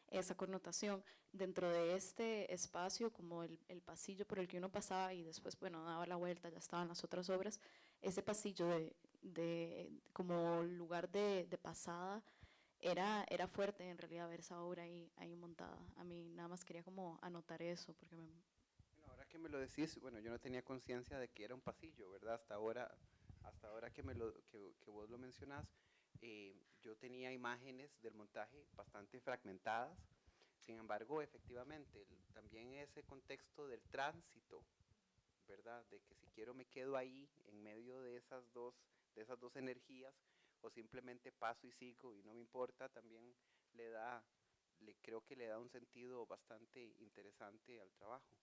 esa connotación. Dentro de este espacio, como el, el, pasillo por el que uno pasaba y después, bueno, daba la vuelta, ya estaban las otras obras, ese pasillo de, de como lugar de, de, pasada era, era fuerte en realidad ver esa obra ahí, ahí montada. A mí nada más quería como anotar eso, porque me... Bueno, ahora que me lo decís, bueno, yo no tenía conciencia de que era un pasillo, ¿verdad? Hasta ahora, hasta ahora que, me lo, que, que vos lo mencionás, eh, yo tenía imágenes del montaje bastante fragmentadas. Sin embargo, efectivamente, el- también ese contexto del tránsito, ¿verdad? De que si quiero me quedo ahí en medio de esas dos, de esas dos energías o simplemente paso y sigo y no me importa, también le da, le creo que le da un sentido bastante interesante al trabajo.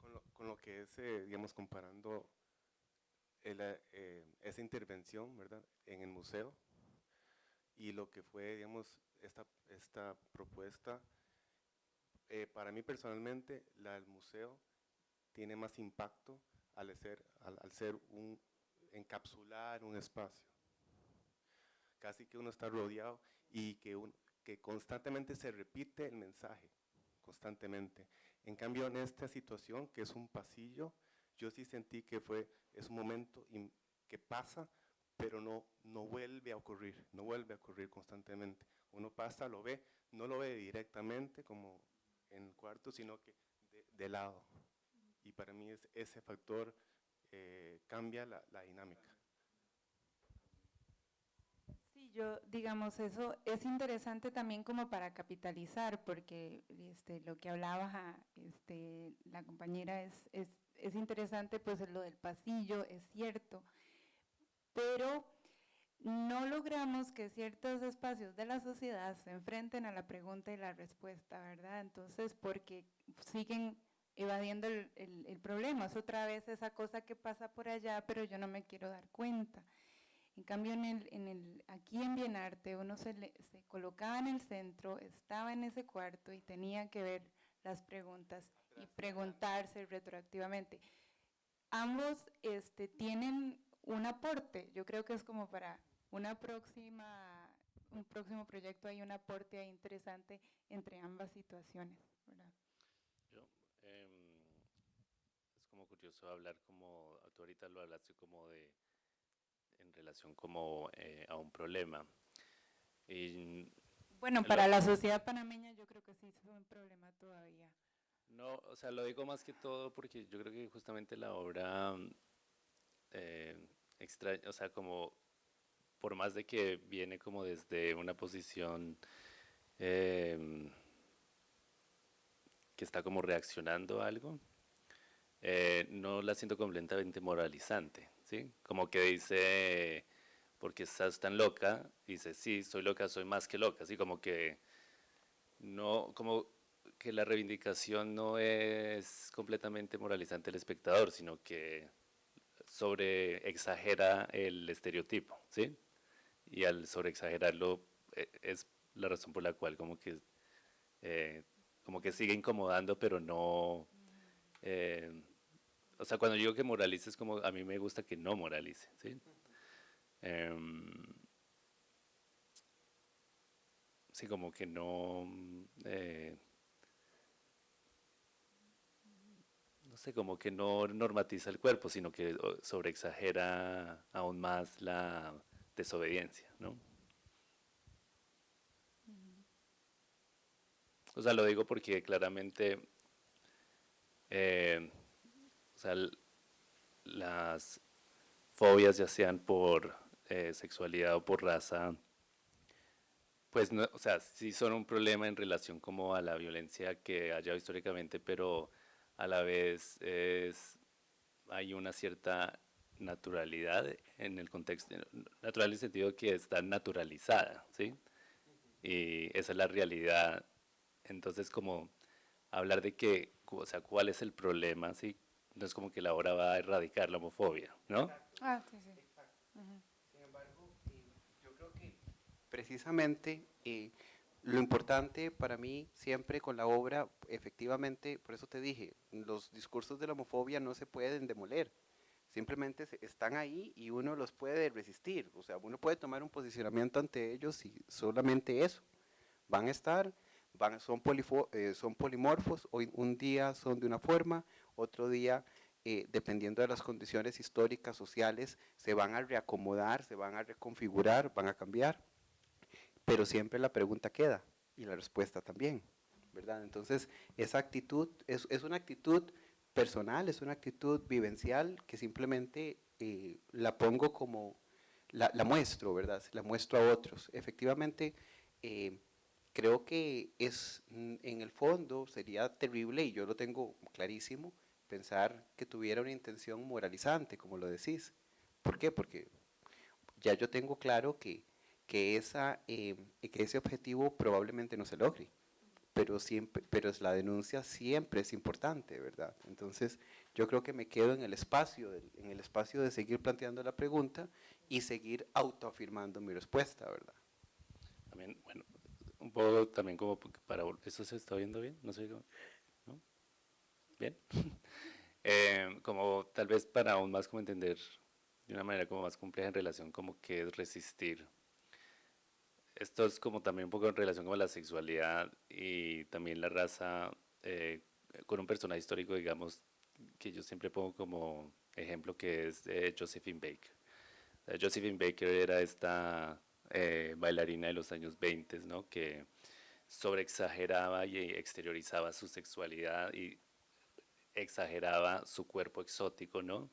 Con lo, con lo que es, eh, digamos, comparando el, eh, esa intervención, ¿verdad?, en el museo y lo que fue, digamos, esta, esta propuesta, eh, para mí personalmente, la del museo tiene más impacto al ser, al, al ser un, encapsular un espacio. Casi que uno está rodeado y que, un- que constantemente se repite el mensaje, constantemente. En cambio, en esta situación, que es un pasillo, yo sí sentí que fue, es un momento im- que pasa, pero no, no vuelve a ocurrir, no vuelve a ocurrir constantemente. Uno pasa, lo ve, no lo ve directamente como en el cuarto, sino que de, de lado. Y para mí es, ese factor eh, cambia la, dinámica. Sí, yo, digamos, eso es interesante también como para capitalizar, porque este, lo que hablaba este, la compañera es, es, es interesante, pues lo del pasillo, es cierto, pero no logramos que ciertos espacios de la sociedad se enfrenten a la pregunta y la respuesta, ¿verdad? Entonces, porque siguen evadiendo el, el- el problema, es otra vez esa cosa que pasa por allá, pero yo no me quiero dar cuenta. En cambio, en el, en el, aquí en Bienarte, uno se, le- se colocaba en el centro, estaba en ese cuarto y tenía que ver las preguntas y preguntarse retroactivamente. Ambos este, tienen un aporte, yo creo que es como para una próxima, un próximo proyecto, hay un aporte ahí interesante entre ambas situaciones. ¿verdad? Yo, em, es como curioso hablar como, tú ahorita lo hablaste como de, en relación como eh, a un problema. Y Bueno, para la sociedad panameña yo creo que sí es un problema todavía. No, o sea, lo digo más que todo porque yo creo que justamente la obra eh, extra, o sea, como por más de que viene como desde una posición em, que está como reaccionando a algo, eh, no la siento completamente moralizante, ¿sí? Como que dice, porque estás tan loca, dice, sí, soy loca, soy más que loca, así como que no, como que la reivindicación no es completamente moralizante del espectador, sino que sobre exagera el estereotipo, ¿sí? Y al sobre exagerarlo eh, es la razón por la cual como que eh, como que sigue incomodando, pero no eh, o sea, cuando digo que moralice es como a mí me gusta que no moralice, ¿sí? Em, sí, como que no eh, no sé, como que no normatiza el cuerpo, sino que sobreexagera aún más la desobediencia, ¿no? O sea, lo digo porque claramente, eh, o sea, las fobias, ya sean por eh, sexualidad o por raza, pues, no, o sea, sí son un problema en relación como a la violencia que haya históricamente, pero a la vez es, hay una cierta naturalidad en el contexto, natural en el sentido que está naturalizada, ¿sí? Y esa es la realidad. Entonces, como hablar de que, o sea, cuál es el problema, ¿sí? No es como que la obra va a erradicar la homofobia, ¿no? Ah, sí, sí. Sin embargo, eh, yo creo que precisamente eh, lo importante para mí siempre con la obra, efectivamente, por eso te dije, los discursos de la homofobia no se pueden demoler, simplemente están ahí y uno los puede resistir, o sea, uno puede tomar un posicionamiento ante ellos y solamente eso, van a estar, van, son, polifo- eh, son polimorfos, hoy un día son de una forma, otro día, eh, dependiendo de las condiciones históricas, sociales, se van a reacomodar, se van a reconfigurar, van a cambiar, pero siempre la pregunta queda y la respuesta también, ¿verdad? Entonces, esa actitud es, es una actitud personal, es una actitud vivencial que simplemente eh, la pongo como, la, muestro, ¿verdad? La muestro a otros. Efectivamente, eh, creo que es, mm, en el fondo, sería terrible, y yo lo tengo clarísimo, pensar que tuviera una intención moralizante, como lo decís. ¿Por qué? Porque ya yo tengo claro que, que, esa, eh, que ese objetivo probablemente no se logre, pero, siempre, pero la denuncia siempre es importante, ¿verdad? Entonces, yo creo que me quedo en el espacio, en el espacio de seguir planteando la pregunta y seguir autoafirmando mi respuesta, ¿verdad? También, bueno, un poco también como para, ¿eso se está viendo bien? No sé, ¿no? Bien. eh, como tal vez para aún más como entender de una manera como más compleja en relación como que es resistir. Esto es como también un poco en relación con la sexualidad y también la raza, eh, con un personaje histórico, digamos, que yo siempre pongo como ejemplo, que es eh, Josephine Baker. Josephine Baker era esta eh, bailarina de los años 20, ¿no? que sobreexageraba y exteriorizaba su sexualidad y exageraba su cuerpo exótico, ¿no?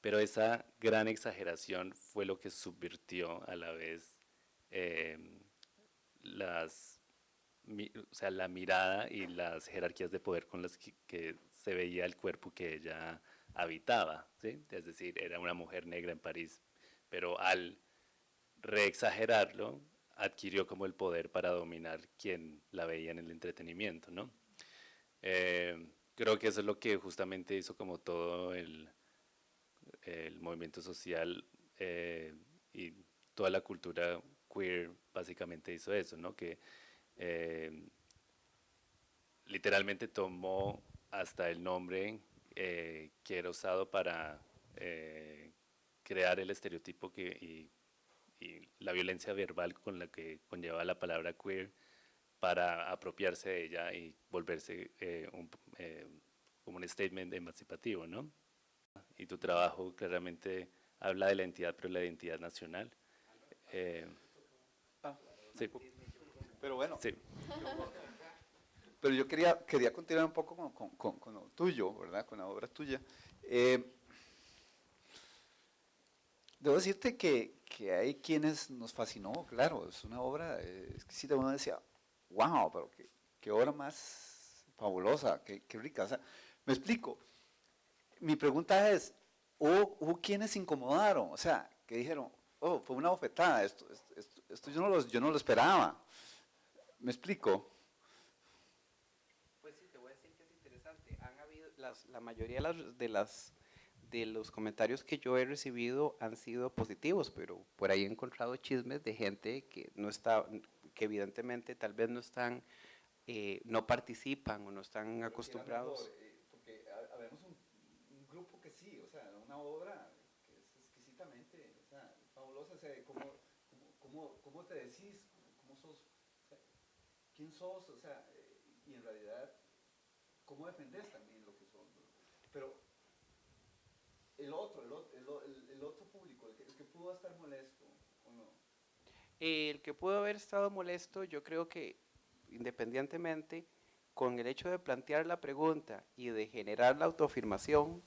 Pero esa gran exageración fue lo que subvirtió a la vez eh, las, o sea, la mirada y las jerarquías de poder con las que, se veía el cuerpo que ella habitaba, ¿sí? Es decir, era una mujer negra en París, pero al reexagerarlo, adquirió como el poder para dominar quien la veía en el entretenimiento, ¿no? Eh, creo que eso es lo que justamente hizo como todo el, movimiento social eh, y toda la cultura queer básicamente hizo eso, ¿no? Que eh, literalmente tomó hasta el nombre eh, que era usado para crear el estereotipo que, y, y, la violencia verbal con la que conlleva la palabra queer para apropiarse de ella y volverse eh, un, eh, como un statement emancipativo, ¿no? Y tu trabajo claramente habla de la entidad, pero la identidad nacional. Eh, ah, sí. Pero bueno, sí. pero yo quería, quería continuar un poco con, con, con, lo tuyo, ¿verdad? Con la obra tuya. debo decirte que, que, hay quienes nos fascinó, claro, es una obra exquisita, uno decía, wow, pero qué, qué obra más fabulosa, qué, rica. O sea, me explico. Mi pregunta es, ¿hubo, ¿hubo, quienes incomodaron? O sea, que dijeron, oh, fue una bofetada, esto, esto, yo, no lo, yo no lo esperaba. ¿Me explico? Pues sí, te voy a decir que es interesante. Han habido, las, la mayoría de las, de las de los comentarios que yo he recibido han sido positivos, pero por ahí he encontrado chismes de gente que no está, que evidentemente tal vez no están, eh, no participan o no están acostumbrados. Eh, porque habemos un, un, grupo que sí, o sea, una obra que es exquisitamente, o sea, fabulosa, o sea, ¿cómo, cómo, cómo te decís? ¿Cómo sos? O sea, ¿Quién sos? O sea, y en realidad, ¿cómo defendés también lo que son? Pero el otro, el, el, el otro público, el que, el que pudo estar molesto, ¿o no? El que pudo haber estado molesto, yo creo que independientemente, con el hecho de plantear la pregunta y de generar la autoafirmación,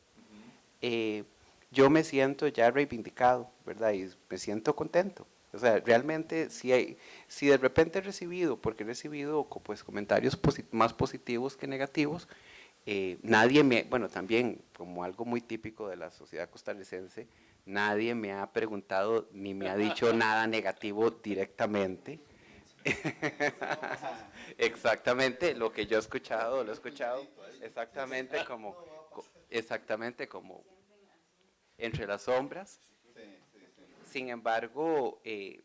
eh, yo me siento ya reivindicado, ¿verdad? Y me siento contento. O sea, realmente, si, hay, si de repente he recibido, porque he recibido pues, comentarios más positivos que negativos, eh, nadie me, bueno, también como algo muy típico de la sociedad costarricense, nadie me ha preguntado ni me ha dicho nada negativo directamente. exactamente, lo que yo he escuchado, lo he escuchado exactamente como, exactamente como entre las sombras. Sin embargo, eh,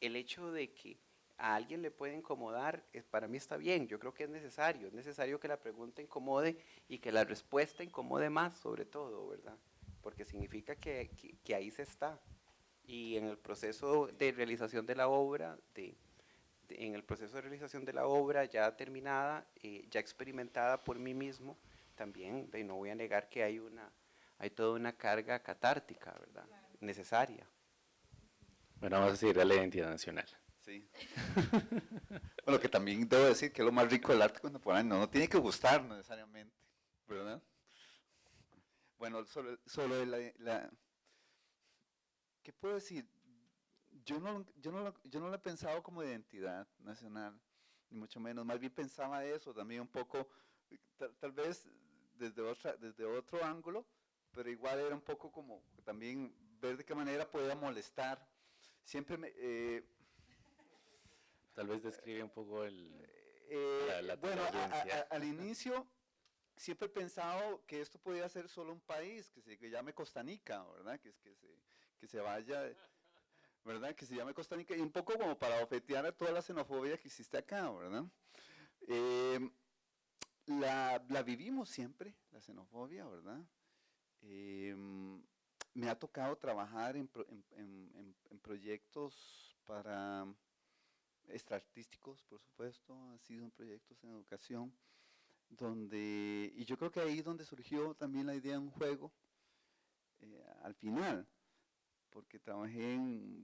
el hecho de que a alguien le puede incomodar, para mí está bien, yo creo que es necesario, es necesario que la pregunta incomode y que la respuesta incomode más sobre todo, ¿verdad? Porque significa que, que, ahí se está. Y en el proceso de realización de la obra, de, en el proceso de realización de la obra ya terminada, eh, ya experimentada por mí mismo, también de, no voy a negar que hay, una, hay toda una carga catártica, ¿verdad? Necesaria. Bueno, vamos a seguir a la identidad nacional. Sí. bueno, que también debo decir que lo más rico del arte contemporáneo no tiene que gustar necesariamente, ¿verdad? Bueno, sobre, sobre la, ¿Qué puedo decir? yo no, yo, no lo, yo no lo he pensado como identidad nacional, ni mucho menos. Más bien pensaba eso también un poco, tal, vez desde, otra, desde otro ángulo, pero igual era un poco como también ver de qué manera podía molestar. Siempre me... Eh, tal vez describe un poco el... Eh, bueno, al inicio siempre he pensado que esto podía ser solo un país, que se llame Costa Rica, ¿verdad? Que, que, se, que se vaya ¿verdad? Que se llame Costa Rica, y un poco como para ofetear a toda la xenofobia que existe acá, ¿verdad? Eh, la, vivimos siempre, la xenofobia, ¿verdad? Eh, me ha tocado trabajar en, proyectos para extraartísticos, por supuesto, han sido proyectos en educación, donde, y yo creo que ahí donde surgió también la idea de un juego, eh, al final, porque trabajé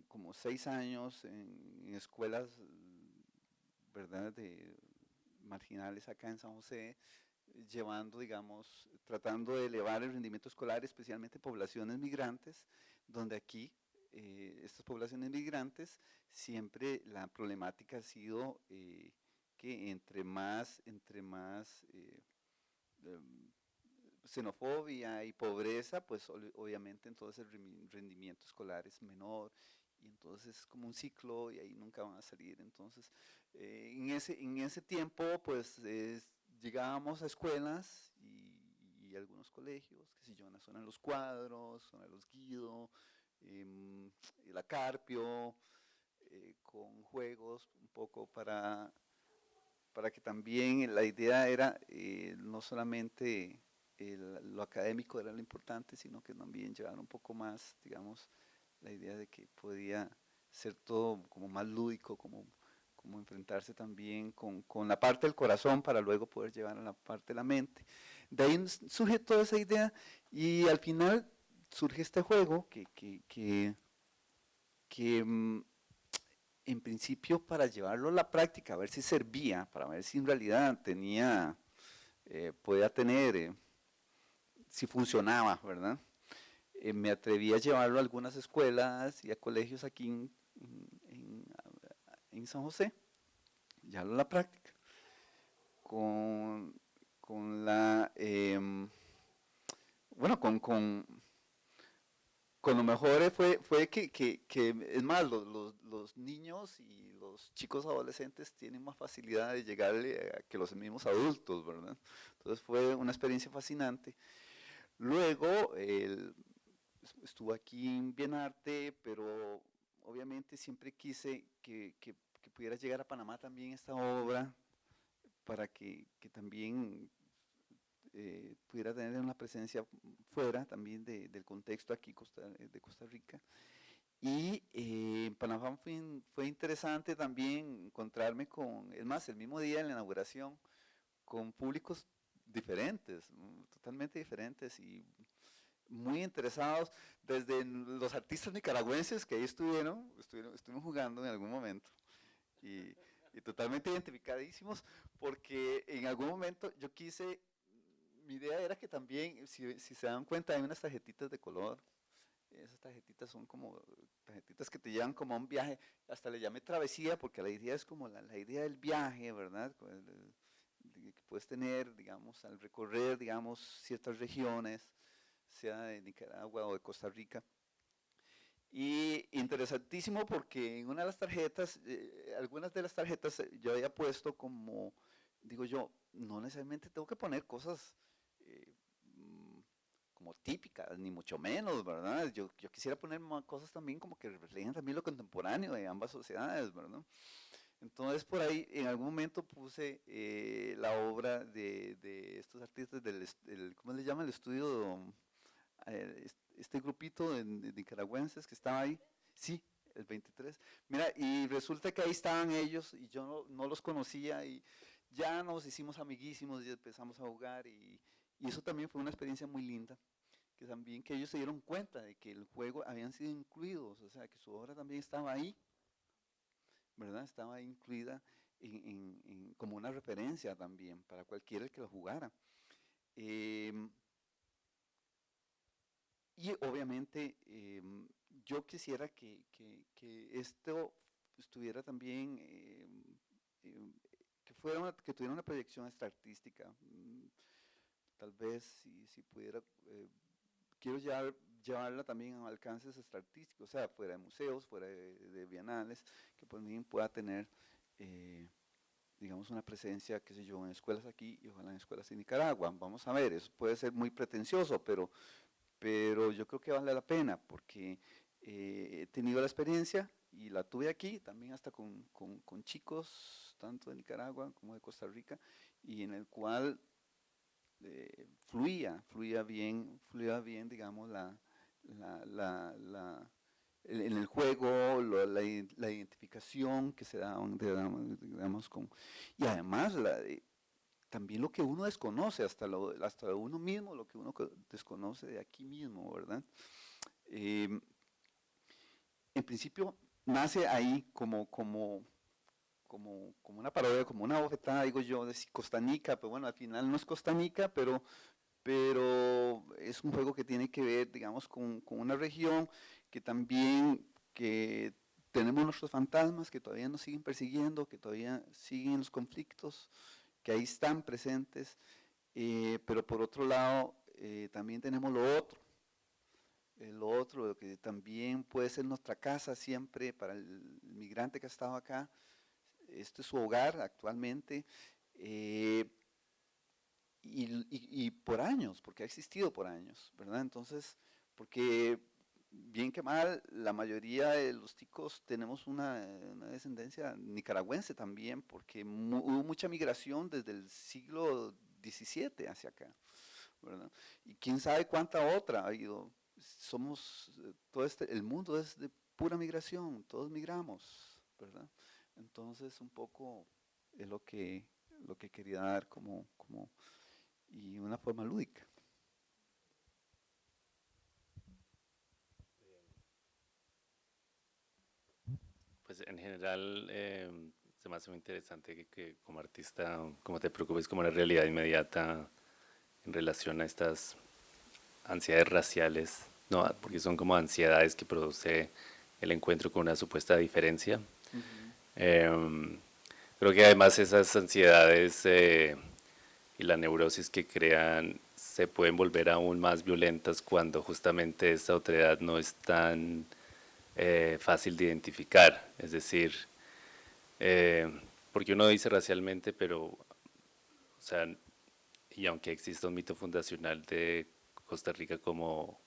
como seis años en, escuelas, ¿verdad?, de marginales acá en San José, llevando, digamos, tratando de elevar el rendimiento escolar, especialmente poblaciones migrantes, donde aquí, eh, estas poblaciones migrantes, siempre la problemática ha sido eh, que entre más, entre más eh, em, xenofobia y pobreza, pues obviamente entonces el rendimiento escolar es menor y entonces es como un ciclo y ahí nunca van a salir. Entonces, eh, en, ese, en ese tiempo, pues llegábamos a escuelas y, algunos colegios, que si yo, en la zona de los cuadros, zona de los Guido, em, la Carpio, eh, con juegos un poco para, para que también la idea era eh, no solamente lo académico era lo importante, sino que también llevar un poco más, digamos, la idea de que podía ser todo como más lúdico, como, como enfrentarse también con, con, la parte del corazón para luego poder llevar a la parte de la mente. De ahí surge toda esa idea y al final surge este juego que, que, que, que mm, en principio para llevarlo a la práctica, a ver si servía, para ver si en realidad tenía, eh, podía tener... Eh, si funcionaba, ¿verdad? Eh, me atreví a llevarlo a algunas escuelas y a colegios aquí en, San José, ya en la práctica, con, la, em, bueno, con, con, lo mejor fue, fue que, es más, los, niños y los chicos adolescentes tienen más facilidad de llegarle a que los mismos adultos, ¿verdad? Entonces fue una experiencia fascinante. Luego, estuvo aquí en Bienarte, pero obviamente siempre quise que, pudiera llegar a Panamá también esta obra, para que, también eh, pudiera tener una presencia fuera también del contexto aquí de Costa Rica. Y eh, en Panamá fue, fue, interesante también encontrarme con, es más, el mismo día de la inauguración, con públicos diferentes, mm, totalmente diferentes y muy interesados, desde los artistas nicaragüenses que ahí estuvieron, estuvieron estuvimos jugando en algún momento, y, totalmente identificadísimos, porque en algún momento yo quise, mi idea era que también, si, se dan cuenta, hay unas tarjetitas de color, esas tarjetitas son como tarjetitas que te llevan como a un viaje, hasta le llamé travesía, porque la idea es como la, la idea del viaje, ¿verdad? que puedes tener, digamos, al recorrer, digamos, ciertas regiones, sea de Nicaragua o de Costa Rica. Y interesantísimo porque en una de las tarjetas, eh, algunas de las tarjetas eh, yo había puesto como, digo yo, no necesariamente tengo que poner cosas eh, como típicas, ni mucho menos, ¿verdad? Yo, yo quisiera poner cosas también como que reflejen también lo contemporáneo de ambas sociedades, ¿verdad? Entonces por ahí en algún momento puse eh, la obra de, estos artistas del, ¿cómo le llaman? El estudio, eh, este grupito de, nicaragüenses que estaba ahí. Sí, el 23. Mira, y resulta que ahí estaban ellos y yo no, los conocía y ya nos hicimos amiguísimos y empezamos a jugar y, y eso también fue una experiencia muy linda que también que ellos se dieron cuenta de que el juego habían sido incluidos, o sea, que su obra también estaba ahí ¿verdad? Estaba incluida como una referencia también para cualquiera que lo jugara. Em, y obviamente em, yo quisiera que, que, esto estuviera también, eh, que, fuera que tuviera una proyección extra artística. Mm, tal vez si, si pudiera, eh, quiero llevar, llevarla también a alcances artísticos, o sea, fuera de museos, fuera de, bienales, que por mí pueda tener digamos, una presencia, qué sé yo, en escuelas aquí y ojalá en escuelas en Nicaragua. Vamos a ver, eso puede ser muy pretencioso, pero, pero yo creo que vale la pena porque eh, he tenido la experiencia y la tuve aquí, también hasta con, con, chicos, tanto de Nicaragua como de Costa Rica, y en el cual eh, fluía, fluía bien, fluía bien, digamos, la, la, la en el juego, la, identificación que se da, digamos, con, y además también lo que uno desconoce, hasta, lo, hasta uno mismo, lo que uno desconoce de aquí mismo, ¿verdad? Em, en principio nace ahí como, como, como, como una parodia, como una bofetada, digo yo, de Costanica, pero bueno, al final no es Costanica, pero, pero es un juego que tiene que ver, digamos, con, con una región que también que tenemos nuestros fantasmas que todavía nos siguen persiguiendo, que todavía siguen los conflictos, que ahí están presentes, eh, pero por otro lado eh, también tenemos lo otro, lo otro que también puede ser nuestra casa siempre para el migrante que ha estado acá, este es su hogar actualmente, eh, y, por años, porque ha existido por años, ¿verdad? Entonces, porque bien que mal, la mayoría de los ticos tenemos una, descendencia nicaragüense también, porque hubo mucha migración desde el siglo XVII hacia acá, ¿verdad? Y quién sabe cuánta otra ha ido. Somos, eh, todo este, el mundo es de pura migración, todos migramos, ¿verdad? Entonces, un poco es lo que, lo que quería dar como, como, y una forma lúdica. Pues en general em, se me hace muy interesante que, como artista, como te preocupes como la realidad inmediata en relación a estas ansiedades raciales, no, porque son como ansiedades que produce el encuentro con una supuesta diferencia. Em, creo que además esas ansiedades eh, y la neurosis que crean se pueden volver aún más violentas cuando justamente esa otredad no es tan eh, fácil de identificar, es decir, eh, porque uno dice racialmente, pero, o sea, y aunque exista un mito fundacional de Costa Rica como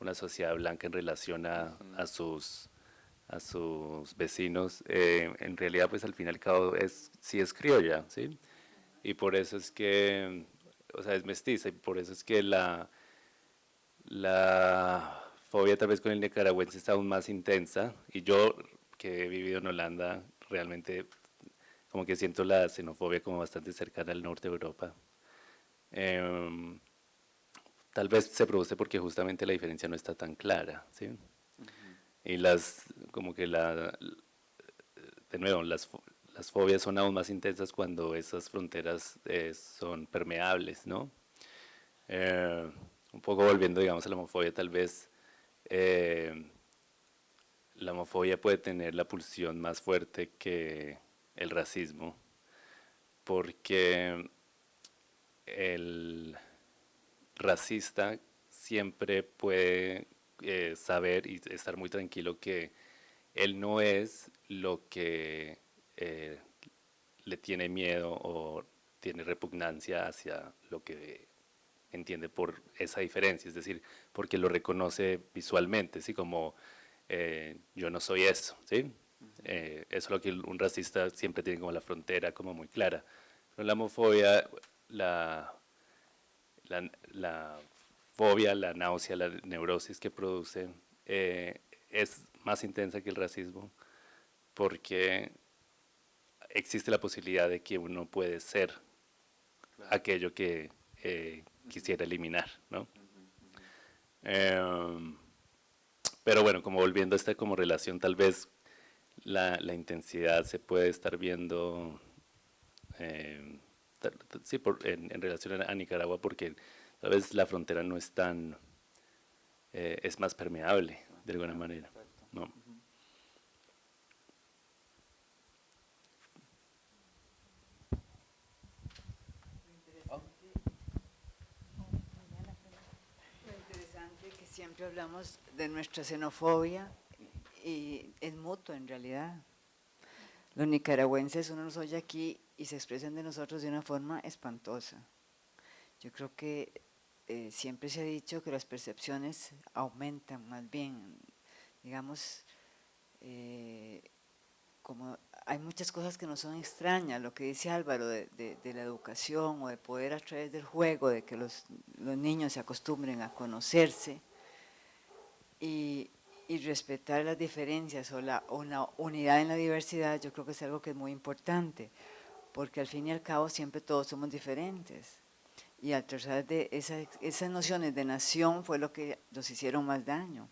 una sociedad blanca en relación a, sus a sus vecinos, eh, en realidad pues al fin y al cabo es, sí es criolla, ¿sí? Y por eso es que, o sea, es mestiza, y por eso es que la, la fobia tal vez con el nicaragüense está aún más intensa y yo que he vivido en Holanda realmente como que siento la xenofobia como bastante cercana al norte de Europa. Em, tal vez se produce porque justamente la diferencia no está tan clara, ¿sí? Y las, como que la, de nuevo, las, las fobias son aún más intensas cuando esas fronteras eh, son permeables, ¿no? Eh, un poco volviendo, digamos, a la homofobia, tal vez eh, la homofobia puede tener la pulsión más fuerte que el racismo, porque el racista siempre puede eh, saber y estar muy tranquilo que él no es lo que eh, le tiene miedo o tiene repugnancia hacia lo que entiende por esa diferencia, es decir, porque lo reconoce visualmente, ¿sí? como eh, yo no soy eso, ¿sí? Eh, eso es lo que un racista siempre tiene como la frontera como muy clara. Pero la homofobia, la, la, fobia, la náusea, la neurosis que produce eh, es más intensa que el racismo porque existe la posibilidad de que uno puede ser aquello que quisiera eliminar, ¿no? Em, pero bueno, como volviendo a esta como relación, tal vez la, intensidad se puede estar viendo em, sí, en, relación a, Nicaragua porque tal vez la frontera no es tan, eh, es más permeable, de alguna manera. ¿no? interesante que siempre hablamos de nuestra xenofobia y es mutuo en realidad. Los nicaragüenses, uno nos oye aquí y se expresan de nosotros de una forma espantosa. Yo creo que eh, siempre se ha dicho que las percepciones aumentan más bien, digamos, eh, como hay muchas cosas que no son extrañas, lo que dice Álvaro de, la educación o de poder a través del juego, de que los, los niños se acostumbren a conocerse y, y respetar las diferencias o la una unidad en la diversidad, yo creo que es algo que es muy importante, porque al fin y al cabo siempre todos somos diferentes. Y al tratar de esas, nociones de nación fue lo que nos hicieron más daño.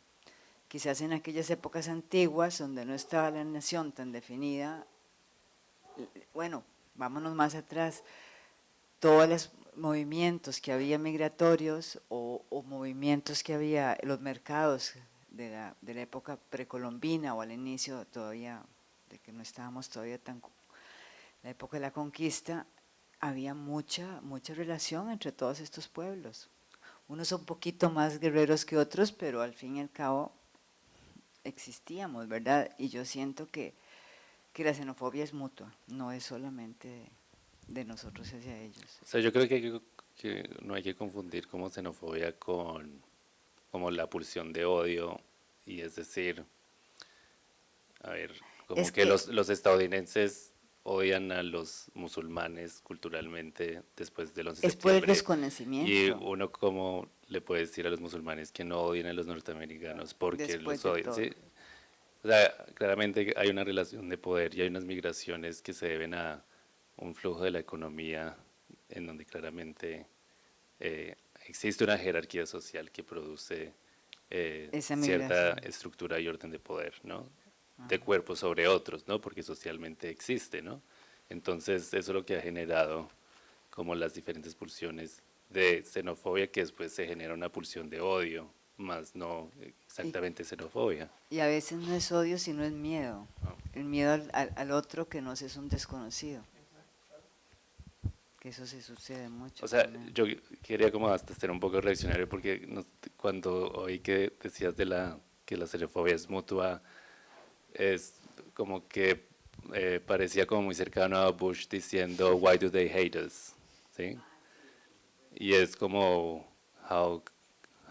Quizás en aquellas épocas antiguas, donde no estaba la nación tan definida, bueno, vámonos más atrás, todos los movimientos que había migratorios o, o movimientos que había, los mercados de la, de la época precolombina o al inicio todavía, de que no estábamos todavía tan, la época de la conquista, había mucha, mucha relación entre todos estos pueblos. Unos son un poquito más guerreros que otros, pero al fin y al cabo existíamos, ¿verdad? Y yo siento que, que la xenofobia es mutua, no es solamente de, nosotros hacia ellos. O sea, yo creo que, que no hay que confundir como xenofobia con como la pulsión de odio, y es decir, a ver, como que, los, los estadounidenses odian a los musulmanes culturalmente después de los Es por el desconocimiento. Y uno como le puede decir a los musulmanes que no odian a los norteamericanos porque los odian. ¿sí? O sea, claramente hay una relación de poder y hay unas migraciones que se deben a un flujo de la economía en donde claramente eh, existe una jerarquía social que produce eh, cierta estructura y orden de poder, ¿no? De cuerpos sobre otros, ¿no? Porque socialmente existe, ¿no? Entonces, eso es lo que ha generado como las diferentes pulsiones de xenofobia, que después se genera una pulsión de odio, más no exactamente xenofobia. Y a veces no es odio, sino es miedo. El miedo al, al, otro que no es un desconocido que eso se sucede mucho. O sea, yo quería como hasta ser un poco reaccionario porque cuando oí que decías de la que la xenofobia es mutua, es como que eh, parecía como muy cercano a Bush diciendo why do they hate us, ¿sí? Y es como how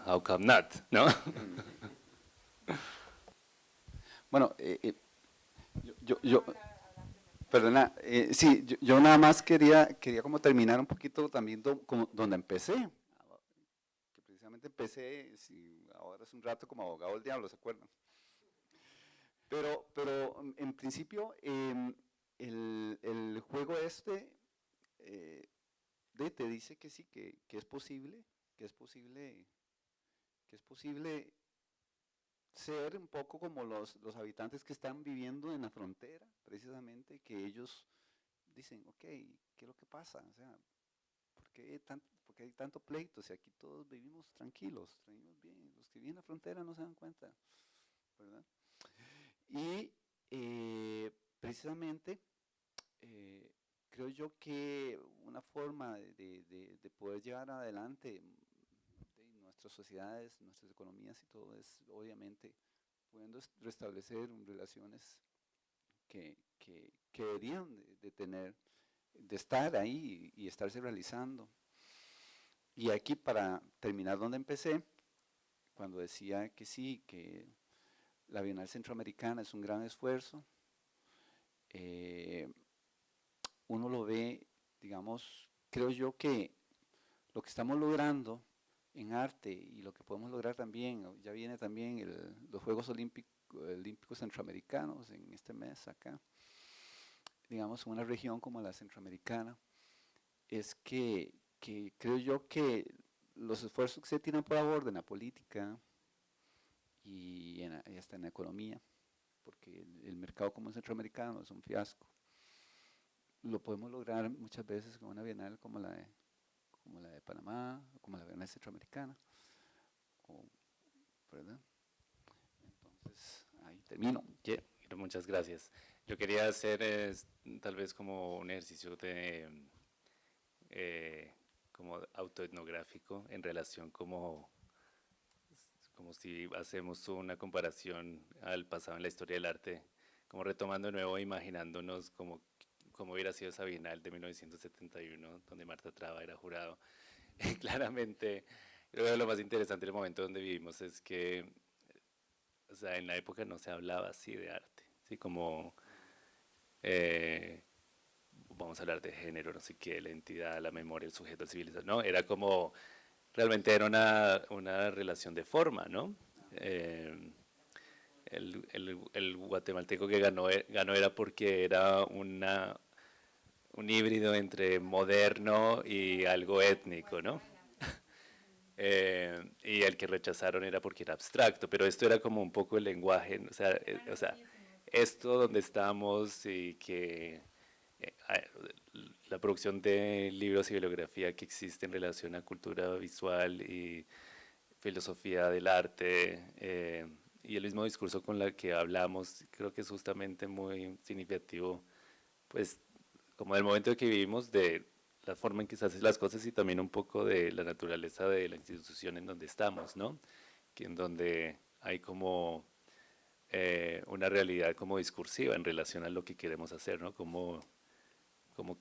how come not, ¿no? Bueno, eh, eh, yo, yo Perdona, eh, sí, yo, nada más quería, quería como terminar un poquito también como donde empecé. Que precisamente empecé, si ahora es un rato como abogado del diablo, ¿se acuerdan? Pero, pero en principio, em, el, juego este eh, te dice que sí, que, es posible, que es posible, que es posible ser un poco como los, los habitantes que están viviendo en la frontera, precisamente, que ellos dicen, ok, ¿qué es lo que pasa? O sea, ¿por qué, tanto, hay tanto pleito? Si aquí todos vivimos tranquilos, vivimos bien, los que viven en la frontera no se dan cuenta, ¿verdad? Y eh, precisamente, eh, creo yo que una forma de, de, de poder llevar adelante nuestras sociedades, nuestras economías y todo es obviamente pudiendo restablecer relaciones que, que deberían de, tener, de estar ahí y, estarse realizando. Y aquí para terminar donde empecé, cuando decía que sí, que la Bienal Centroamericana es un gran esfuerzo, eh, uno lo ve, digamos, creo yo que lo que estamos logrando en arte y lo que podemos lograr también, ya viene también los Juegos Olímpicos, Olímpicos Centroamericanos en este mes acá, digamos, en una región como la centroamericana, es que, que creo yo que los esfuerzos que se tienen por favor en la política y, hasta en la economía, porque el, mercado como centroamericano es un fiasco, lo podemos lograr muchas veces con una bienal como la de como la de Panamá, como la Bienal Centroamericana, ¿verdad? Entonces, ahí termino. Que- Muchas gracias. Yo quería hacer es, tal vez como un ejercicio de eh, como autoetnográfico en relación como como si hacemos una comparación al pasado en la historia del arte, como retomando de nuevo, imaginándonos como cómo hubiera sido esa Bienal de 1971, donde Marta Traba era jurado. Claramente, creo que lo más interesante del momento donde vivimos es que, o sea, en la época no se hablaba así de arte, así como, eh, vamos a hablar de género, no sé qué, la entidad, la memoria, el sujeto, la civilización, no, era como, realmente era una, una relación de forma, ¿no? Eh, el, el- el guatemalteco que ganó, e- ganó era porque era una, un híbrido entre moderno y algo étnico, ¿no? Eh, y el que rechazaron era porque era abstracto, pero esto era como un poco el lenguaje, o sea, eh, o sea esto donde estamos y que eh, la producción de libros y bibliografía que existe en relación a cultura visual y filosofía del arte eh, y el mismo discurso con la que hablamos, creo que es justamente muy significativo, pues como del momento que vivimos, de la forma en que se hacen las cosas y también un poco de la naturaleza de la institución en donde estamos, ¿no? Que en donde hay como eh, una realidad como discursiva en relación a lo que queremos hacer, ¿no? Como, como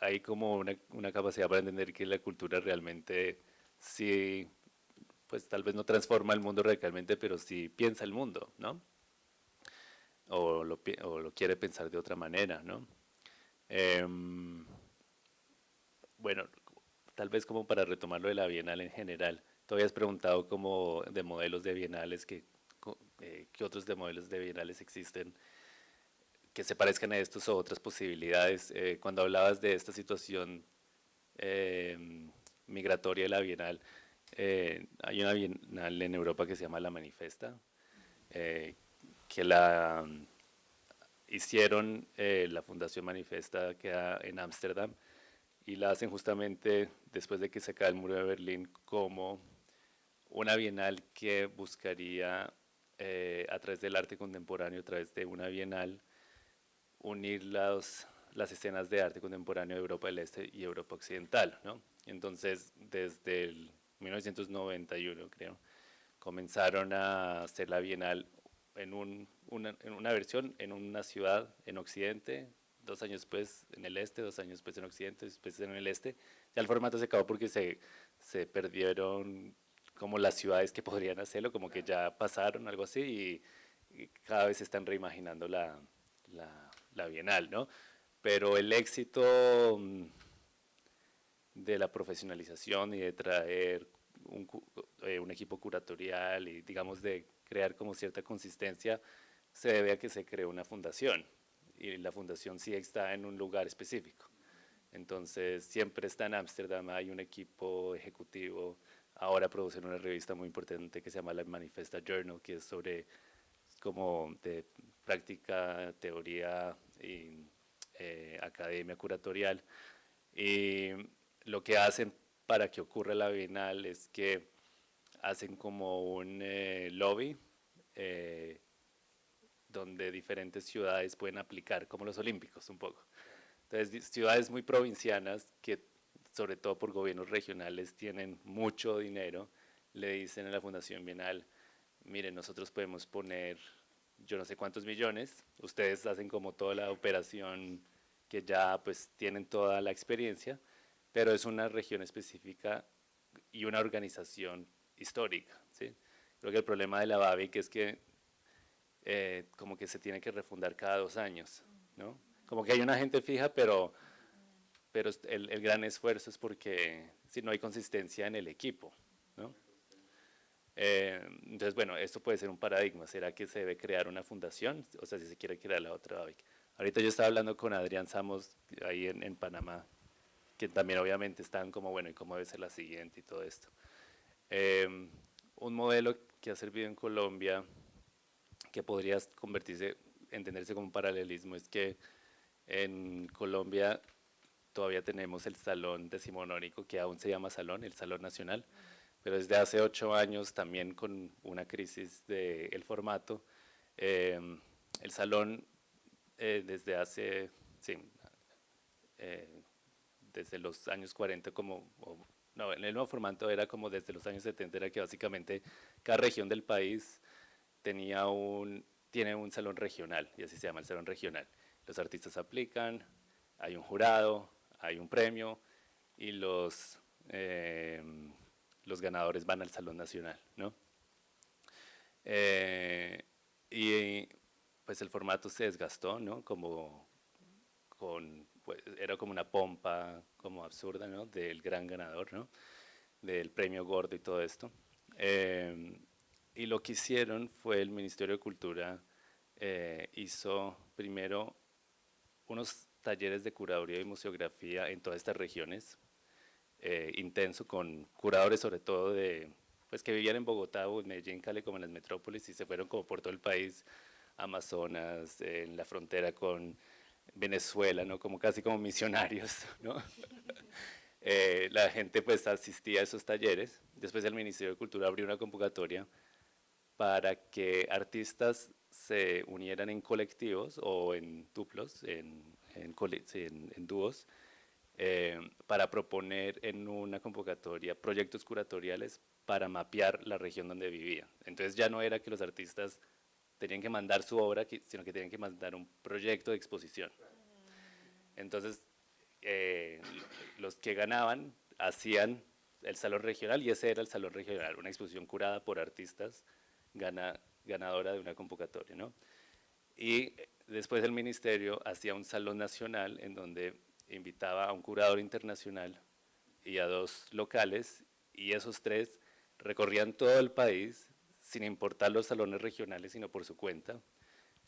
hay como una, una capacidad para entender que la cultura realmente sí, pues tal vez no transforma el mundo radicalmente, pero sí piensa el mundo, ¿no? O lo, o lo quiere pensar de otra manera, ¿no? Em, bueno, tal vez como para retomar lo de la Bienal en general, tú habías preguntado como de modelos de bienales, que, eh, ¿qué otros de modelos de bienales existen que se parezcan a estos o otras posibilidades? Eh, cuando hablabas de esta situación eh, migratoria de la Bienal, eh, hay una Bienal en Europa que se llama La Manifesta, eh, que la mm, hicieron eh, la Fundación Manifesta que en Ámsterdam y la hacen justamente después de que se cae el muro de Berlín como una bienal que buscaría eh, a través del arte contemporáneo, a través de una bienal, unir las, las escenas de arte contemporáneo de Europa del Este y Europa Occidental. ¿no? Entonces, desde el 1991, creo, comenzaron a hacer la bienal en, un- una, en una versión en una ciudad en Occidente, dos años después en el Este, dos años después en Occidente, después en el Este. Ya el formato se acabó porque se, se perdieron como las ciudades que podrían hacerlo, como que ya pasaron, algo así, y, y cada vez se están reimaginando la, la, la Bienal, ¿no? Pero el éxito mm, de la profesionalización y de traer un, eh, un equipo curatorial y digamos de crear como cierta consistencia se debe a que se creó una fundación y la fundación sí está en un lugar específico. Entonces siempre está en Ámsterdam, hay un equipo ejecutivo, ahora producen una revista muy importante que se llama la Manifesta Journal, que es sobre como de práctica, teoría y eh, academia curatorial. Y lo que hacen para que ocurra la Bienal es que hacen como un eh, lobby eh, donde diferentes ciudades pueden aplicar, como los olímpicos un poco. Entonces, ciudades muy provincianas que, sobre todo por gobiernos regionales, tienen mucho dinero, le dicen a la Fundación Bienal, miren, nosotros podemos poner yo no sé cuántos millones, ustedes hacen como toda la operación que ya pues tienen toda la experiencia, pero es una región específica y una organización histórica. ¿sí? Creo que el problema de la BABIC es que eh, como que se tiene que refundar cada dos años, ¿no? Como que hay una gente fija, pero, pero el, el gran esfuerzo es porque si no hay consistencia en el equipo, ¿no? Eh, entonces, bueno, esto puede ser un paradigma. ¿Será que se debe crear una fundación? O sea, si se quiere crear la otra BABIC. Ahorita yo estaba hablando con Adrián Samos ahí en, en Panamá, que también obviamente están como, bueno, ¿y cómo debe ser la siguiente y todo esto? Eh, un modelo que ha servido en Colombia, que podría convertirse, entenderse como un paralelismo, es que en Colombia todavía tenemos el salón decimonónico, que aún se llama salón, el Salón Nacional, pero desde hace ocho años también con una crisis del formato, em, el salón eh, desde hace, sí, eh, desde los años 40 como, no, en el nuevo formato era como desde los años 70, era que básicamente cada región del país tenía un, tiene un salón regional, y así se llama el salón regional. Los artistas aplican, hay un jurado, hay un premio, y los, em, los ganadores van al Salón Nacional, ¿no? Eh, y pues el formato se desgastó, ¿no? Como pues, era como una pompa como absurda, ¿no? Del gran ganador, ¿no? Del premio gordo y todo esto. Em, y lo que hicieron fue el Ministerio de Cultura eh, hizo primero unos talleres de curaduría y museografía en todas estas regiones, eh, intenso con curadores sobre todo de, pues que vivían en Bogotá o en Medellín, Cali, como en las metrópolis y se fueron como por todo el país Amazonas, en la frontera con Venezuela, ¿no? como casi como misionarios. ¿no? Eh, la gente pues asistía a esos talleres. Después el Ministerio de Cultura abrió una convocatoria para que artistas se unieran en colectivos o en duplos, en, en, en, dúos, eh, para proponer en una convocatoria proyectos curatoriales para mapear la región donde vivían. Entonces ya no era que los artistas tenían que mandar su obra, sino que tenían que mandar un proyecto de exposición. Entonces, eh, los que ganaban hacían el salón regional y ese era el salón regional, una exposición curada por artistas gana, ganadora de una convocatoria. ¿no? Y después el ministerio hacía un salón nacional en donde invitaba a un curador internacional y a dos locales y esos tres recorrían todo el país sin importar los salones regionales, sino por su cuenta.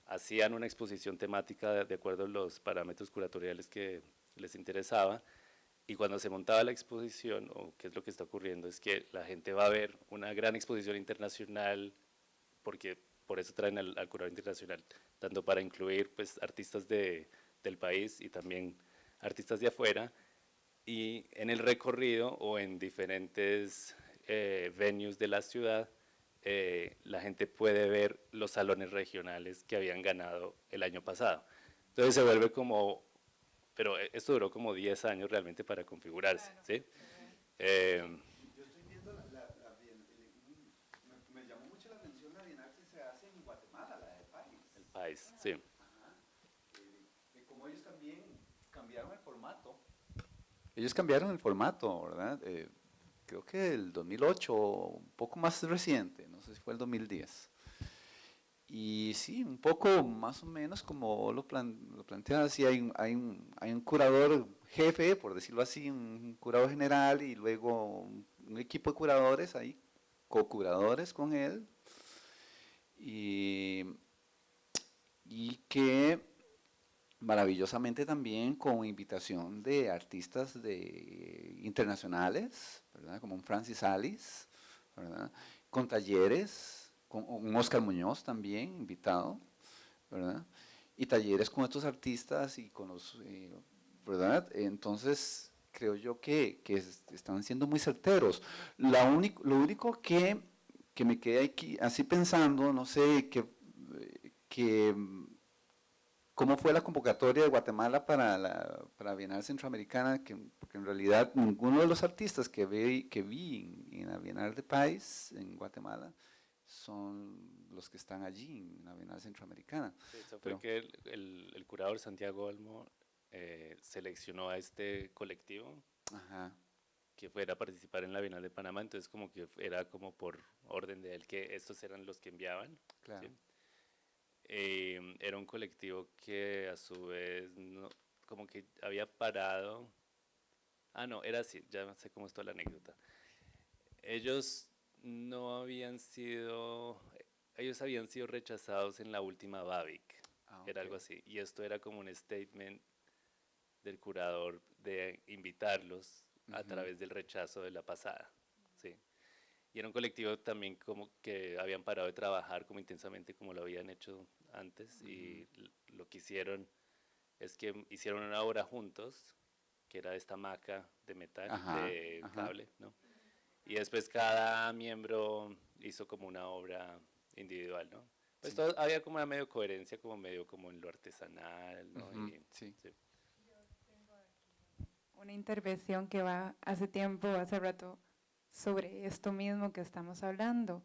Hacían una exposición temática de acuerdo a los parámetros curatoriales que les interesaba, y cuando se montaba la exposición, o qué es lo que está ocurriendo, es que la gente va a ver una gran exposición internacional, porque por eso traen al, curador internacional, tanto para incluir pues, artistas de, del país y también artistas de afuera, y en el recorrido o en diferentes eh, venues de la ciudad, eh, la gente puede ver los salones regionales que habían ganado el año pasado. Entonces se vuelve como, pero e, esto duró como 10 años realmente para configurarse, ¿sí? Eh, Yo estoy viendo la, la, me, llamó mucho la atención la Bienal que se hace en Guatemala, la del país. El país, sí. Ajá. Eh, como ellos también cambiaron el formato. Ellos cambiaron el formato, ¿verdad? Eh, creo que el 2008, un poco más reciente, no sé si fue el 2010. Y sí, un poco más o menos como lo, plan, lo planteas, sí hay, un, hay, hay curador jefe, por decirlo así, un curador general y luego un, equipo de curadores ahí, co-curadores con él. Y, y que maravillosamente también con invitación de artistas de, internacionales, como un Francis Alice, con talleres, con un Oscar Muñoz también invitado, y talleres con estos artistas y con los, eh, ¿verdad? Entonces, creo yo que, que, están siendo muy certeros. La único, lo único que, que me quedé aquí así pensando, no sé, que, que ¿Cómo fue la convocatoria de Guatemala para la, para Bienal Centroamericana? Que, porque en realidad ninguno de los artistas que vi, que vi en, la Bienal de País en Guatemala son los que están allí en la Bienal Centroamericana. eso fue que el, el, curador Santiago Olmo eh, seleccionó a este colectivo que fuera a participar en la Bienal de Panamá, entonces como que era como por orden de él que estos eran los que enviaban. Claro. Eh, era un colectivo que a su vez no, como que había parado. Ah, no, era así, ya sé cómo está la anécdota. Ellos no habían sido, ellos habían sido rechazados en la última BABIC, ah, era algo así. Y esto era como un statement del curador de invitarlos a través del rechazo de la pasada. ¿Sí? Y era un colectivo también como que habían parado de trabajar como intensamente como lo habían hecho antes y lo que hicieron es que hicieron una obra juntos, que era esta maca de metal, de cable, ¿no? Y después cada miembro hizo como una obra individual, ¿no? Pues todo, había como una medio coherencia, como medio como en lo artesanal, ¿no? Ujú, Y- sí. Una intervención que va hace tiempo, hace rato, sobre esto mismo que estamos hablando.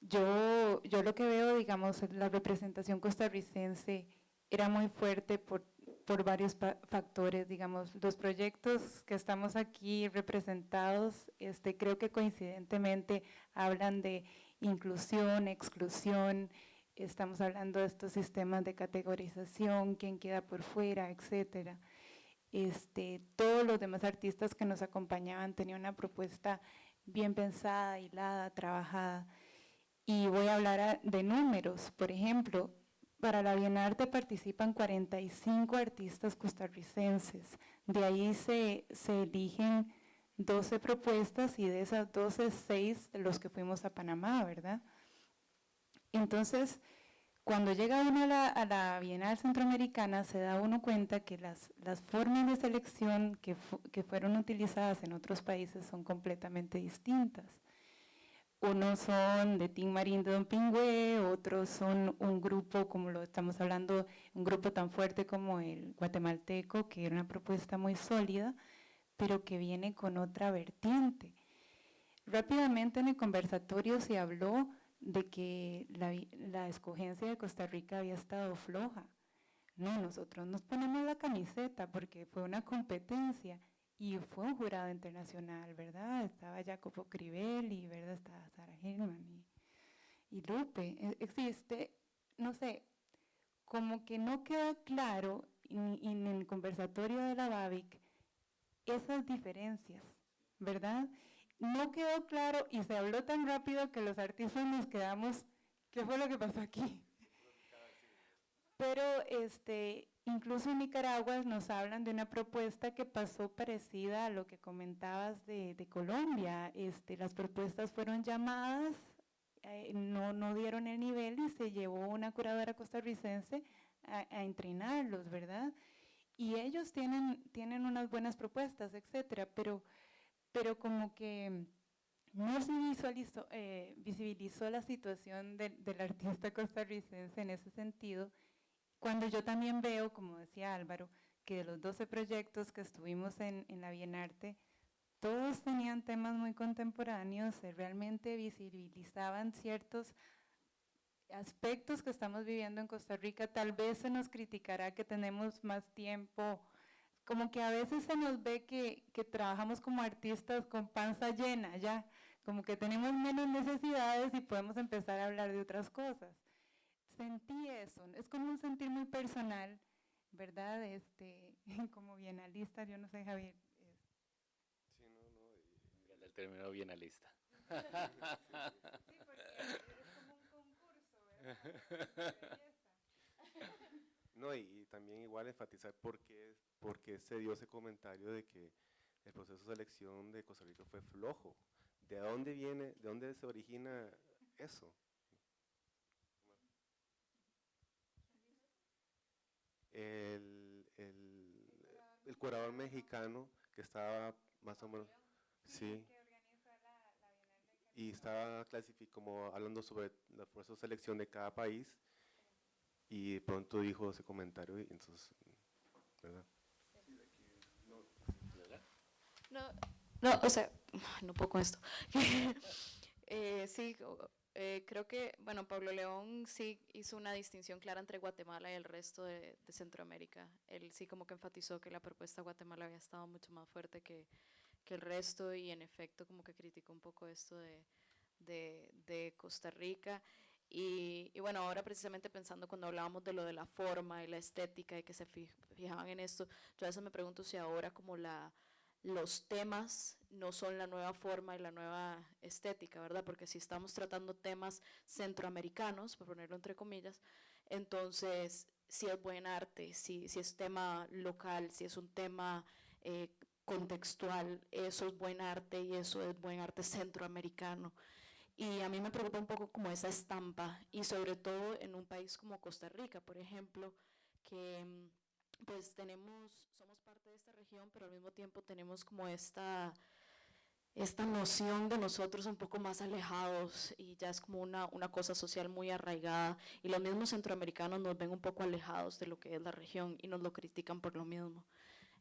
Yo, yo lo que veo, digamos, la representación costarricense era muy fuerte por, por varios factores, digamos, los proyectos que estamos aquí representados, este, creo que coincidentemente hablan de inclusión, exclusión, estamos hablando de estos sistemas de categorización, quién queda por fuera, etcétera. Este, todos los demás artistas que nos acompañaban tenían una propuesta bien pensada, hilada, trabajada. Y voy a hablar de números. Por ejemplo, para la Bienarte participan 45 artistas costarricenses. De ahí se, se eligen 12 propuestas y de esas 12, 6 de los que fuimos a Panamá, ¿verdad? Entonces, cuando llega uno a la, a Bienal Centroamericana, se da uno cuenta que las, las formas de selección que, que fueron utilizadas en otros países son completamente distintas. Unos son de Tim Marín de Don Pingüe, otros son un grupo, como lo estamos hablando, un grupo tan fuerte como el guatemalteco, que era una propuesta muy sólida, pero que viene con otra vertiente. Rápidamente en el conversatorio se habló de que la, la escogencia de Costa Rica había estado floja. No, nosotros nos ponemos la camiseta porque fue una competencia y fue un jurado internacional, ¿verdad? Estaba Jacopo Crivelli, ¿verdad? Estaba Sara Hillman y, y Lupe. E- Existe, no sé, como que no queda claro en, en el conversatorio de la BABIC esas diferencias, ¿verdad? No quedó claro y se habló tan rápido que los artistas nos quedamos, ¿qué fue lo que pasó aquí? Pero este, incluso en Nicaragua nos hablan de una propuesta que pasó parecida a lo que comentabas de, de Colombia. Este, las propuestas fueron llamadas, eh, no, no dieron el nivel y se llevó una curadora costarricense a, a entrenarlos, ¿verdad? Y ellos tienen, tienen unas buenas propuestas, etcétera, pero, pero como que no se visualizó, eh, visibilizó la situación del- artista costarricense en ese sentido, cuando yo también veo, como decía Álvaro, que de los 12 proyectos que estuvimos en, en la Bienarte, todos tenían temas muy contemporáneos, realmente visibilizaban ciertos aspectos que estamos viviendo en Costa Rica. Tal vez se nos criticará que tenemos más tiempo, como que a veces se nos ve que, que trabajamos como artistas con panza llena, ya, como que tenemos menos necesidades y podemos empezar a hablar de otras cosas sentí eso, es como un sentir muy personal, ¿verdad? Este, como bienalista, yo no sé, Javier. es- Sí, no, no, y- El término bienalista. No, y, y también igual enfatizar por qué, por qué se dio ese comentario de que el proceso de selección de Costa Rica fue flojo. ¿De dónde viene, de dónde se origina eso? El, el, el curador mexicano que estaba más o menos, sí, y estaba clasificado como hablando sobre el proceso de selección de cada país y de pronto dijo ese comentario y entonces, ¿verdad? No, no, o sea, no puedo con esto. Eh, sí, eh, creo que, bueno, Pablo León sí hizo una distinción clara entre Guatemala y el resto de, de Centroamérica. Él sí como que enfatizó que la propuesta de Guatemala había estado mucho más fuerte que, que el resto y en efecto como que criticó un poco esto de, de, de Costa Rica. Y, y bueno, ahora precisamente pensando cuando hablábamos de lo de la forma y la estética y que se fi- fijaban en esto, yo a veces me pregunto si ahora como la, los temas no son la nueva forma y la nueva estética, ¿verdad? Porque si estamos tratando temas centroamericanos, por ponerlo entre comillas, entonces si es buen arte, si, si es tema local, si es un tema eh, contextual, eso es buen arte y eso es buen arte centroamericano. Y a mí me preocupa un poco como esa estampa y sobre todo en un país como Costa Rica, por ejemplo, que mm, pues tenemos, somos parte de esta región, pero al mismo tiempo tenemos como esta, esta noción de nosotros un poco más alejados y ya es como una, una cosa social muy arraigada y los mismos centroamericanos nos ven un poco alejados de lo que es la región y nos lo critican por lo mismo.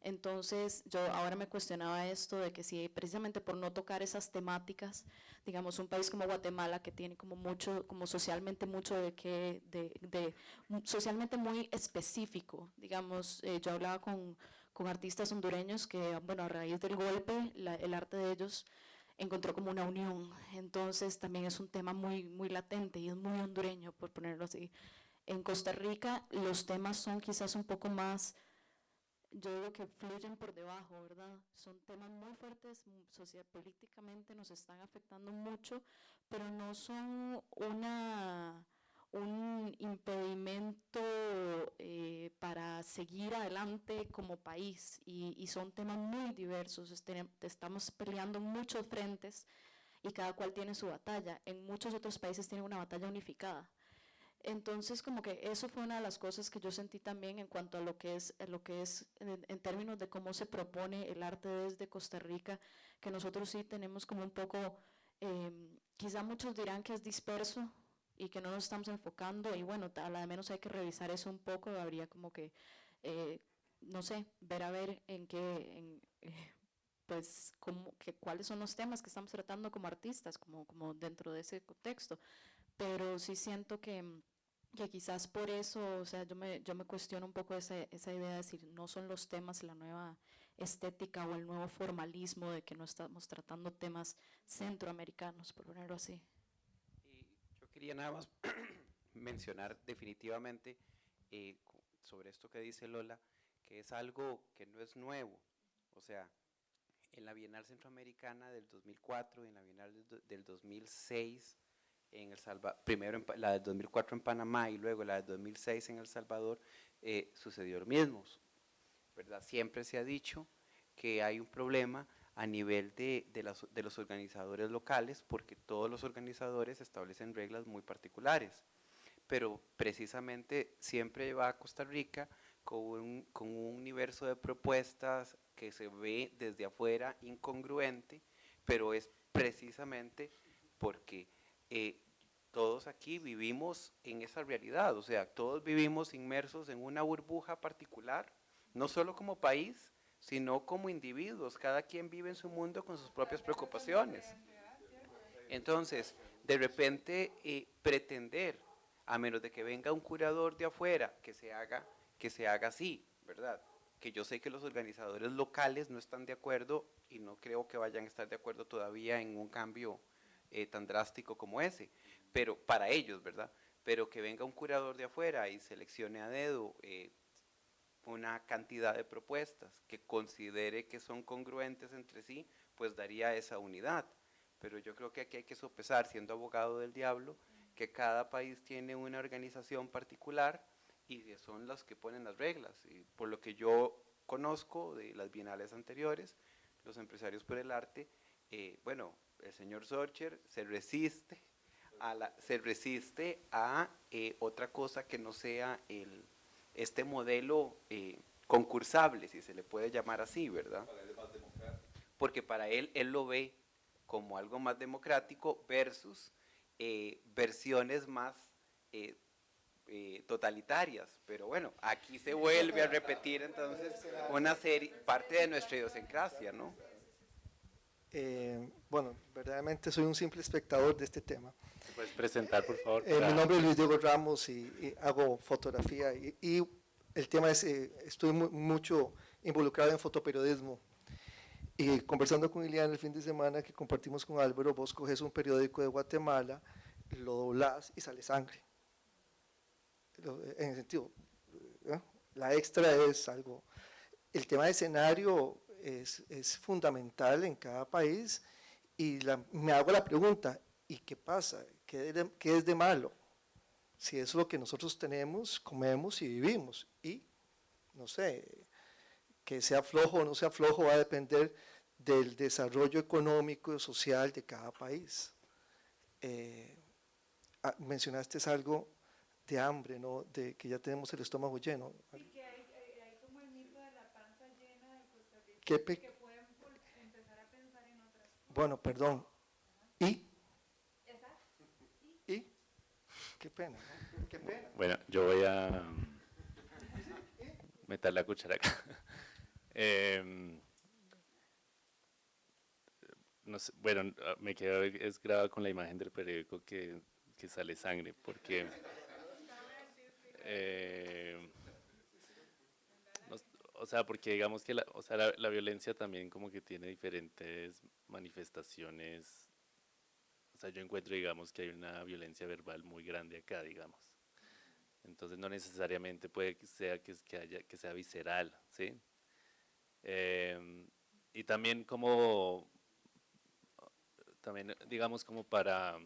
Entonces, yo ahora me cuestionaba esto de que si precisamente por no tocar esas temáticas, digamos, un país como Guatemala que tiene como mucho, como socialmente mucho de que, de, socialmente muy específico, digamos, eh, yo hablaba con, con, artistas hondureños que, bueno, a raíz del golpe, el arte de ellos encontró como una unión, entonces también es un tema muy, muy latente y es muy hondureño, por ponerlo así. En Costa Rica los temas son quizás un poco más yo digo que fluyen por debajo, ¿verdad? Son temas muy fuertes, social, políticamente nos están afectando mucho, pero no son una, un impedimento eh, para seguir adelante como país y, son temas muy diversos, estamos peleando muchos frentes y cada cual tiene su batalla. En muchos otros países tienen una batalla unificada entonces, como que eso fue una de las cosas que yo sentí también en cuanto a lo que es, lo que es en, términos de cómo se propone el arte desde Costa Rica, que nosotros sí tenemos como un poco, em, quizá muchos dirán que es disperso y que no nos estamos enfocando, y bueno, a la menos hay que revisar eso un poco, habría como que, eh, no sé, ver a ver en qué, eh, pues, como, que, cuáles son los temas que estamos tratando como artistas, como, como dentro de ese contexto pero sí siento que, que quizás por eso, o sea, yo me, yo me cuestiono un poco esa, esa idea de decir, no son los temas, la nueva estética o el nuevo formalismo de que no estamos tratando temas centroamericanos, por ponerlo así. Y yo quería nada más mencionar definitivamente eh, sobre esto que dice Lola, que es algo que no es nuevo, o sea, en la Bienal Centroamericana del 2004 y en la Bienal del 2006 en El Salvador, primero la del 2004 en Panamá y luego la del 2006 en El Salvador, eh, sucedió lo mismo. ¿verdad? Siempre se ha dicho que hay un problema a nivel de, de, de, los organizadores locales, porque todos los organizadores establecen reglas muy particulares. Pero precisamente siempre va a Costa Rica con un, con un universo de propuestas que se ve desde afuera incongruente, pero es precisamente porque eh, todos aquí vivimos en esa realidad, o sea, todos vivimos inmersos en una burbuja particular, no solo como país, sino como individuos, cada quien vive en su mundo con sus propias preocupaciones. Entonces, de repente, eh, pretender, a menos de que venga un curador de afuera, que se haga, que se haga así, ¿verdad? Que yo sé que los organizadores locales no están de acuerdo y no creo que vayan a estar de acuerdo todavía en un cambio eh, tan drástico como ese, pero para ellos, ¿verdad? Pero que venga un curador de afuera y seleccione a dedo eh, una cantidad de propuestas que considere que son congruentes entre sí, pues daría esa unidad. Pero yo creo que aquí hay que sopesar, siendo abogado del diablo, que cada país tiene una organización particular y son los que ponen las reglas. Y por lo que yo conozco de las bienales anteriores, los empresarios por el arte, eh, bueno, el señor Sorcher se resiste a, la, se resiste a eh, otra cosa que no sea el, este modelo eh, concursable, si se le puede llamar así, ¿verdad? Porque para él, él lo ve como algo más democrático versus eh, versiones más totalitarias. Pero bueno, aquí se vuelve a repetir entonces una serie, parte de nuestra idiosincrasia, ¿no? Eh, bueno, verdaderamente soy un simple espectador de este tema. ¿Puedes presentar, por favor? Eh, mi nombre es Luis Diego Ramos y, hago fotografía y, el tema es, eh, estoy mucho involucrado en fotoperiodismo y conversando con Iliana el fin de semana que compartimos con Álvaro, vos coges un periódico de Guatemala, lo doblas y sale sangre. En el sentido, la extra es algo, el tema de escenario es, es fundamental en cada país y me hago la pregunta, ¿y qué pasa? ¿Qué, es de malo? Si es lo que nosotros tenemos, comemos y vivimos. Y, no sé, que sea flojo o no sea flojo va a depender del desarrollo económico y social de cada país. Eh, ah, mencionaste algo de hambre, ¿no? de que ya tenemos el estómago lleno. ¿Qué, bueno, perdón. ¿Y? ¿Y? Qué pena, qué pena. Bueno, yo voy a meter la cuchara acá. Em, no sé, bueno, me quedo es grabado con la imagen del periódico que, que sale sangre, porque eh, o sea, porque digamos que la, o sea, la, violencia también como que tiene diferentes manifestaciones. O sea, yo encuentro, digamos, que hay una violencia verbal muy grande acá, digamos. Entonces no necesariamente puede que sea, que, que, haya, que sea visceral, ¿sí? Eh, y también como, también digamos como para,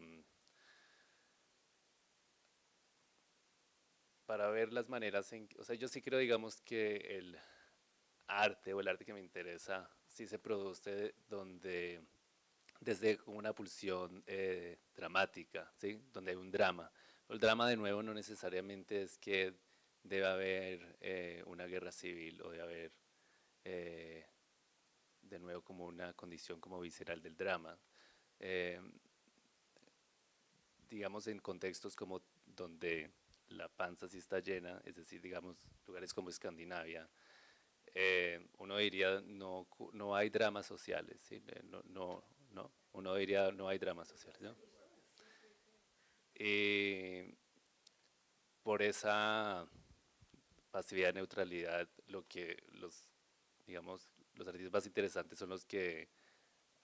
para ver las maneras en, o sea, yo sí creo, digamos, que el arte o el arte que me interesa sí se produce donde, desde una pulsión eh, dramática, ¿sí? Donde hay un drama. El drama, de nuevo, no necesariamente es que debe haber eh, una guerra civil o debe haber, eh, de nuevo, como una condición como visceral del drama. digamos, en contextos como donde la panza sí está llena, es decir, digamos, lugares como Escandinavia, eh, uno diría no, no hay dramas sociales. Eh, no, no, no, uno diría no hay dramas sociales. ¿no? Por esa pasividad, neutralidad, lo que los, digamos, los artistas más interesantes son los que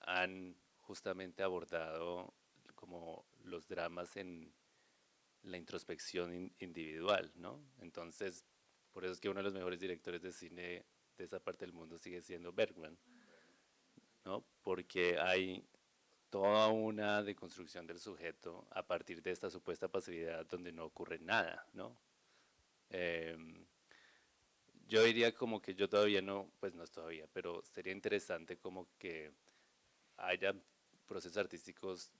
han justamente abordado como los dramas en la introspección individual, ¿no? Entonces, por eso es que uno de los mejores directores de cine de esa parte del mundo sigue siendo Bergman, ¿no? porque hay toda una deconstrucción del sujeto a partir de esta supuesta pasividad donde no ocurre nada. ¿no? Em, yo diría como que yo todavía no, pues no es todavía, pero sería interesante como que haya procesos artísticos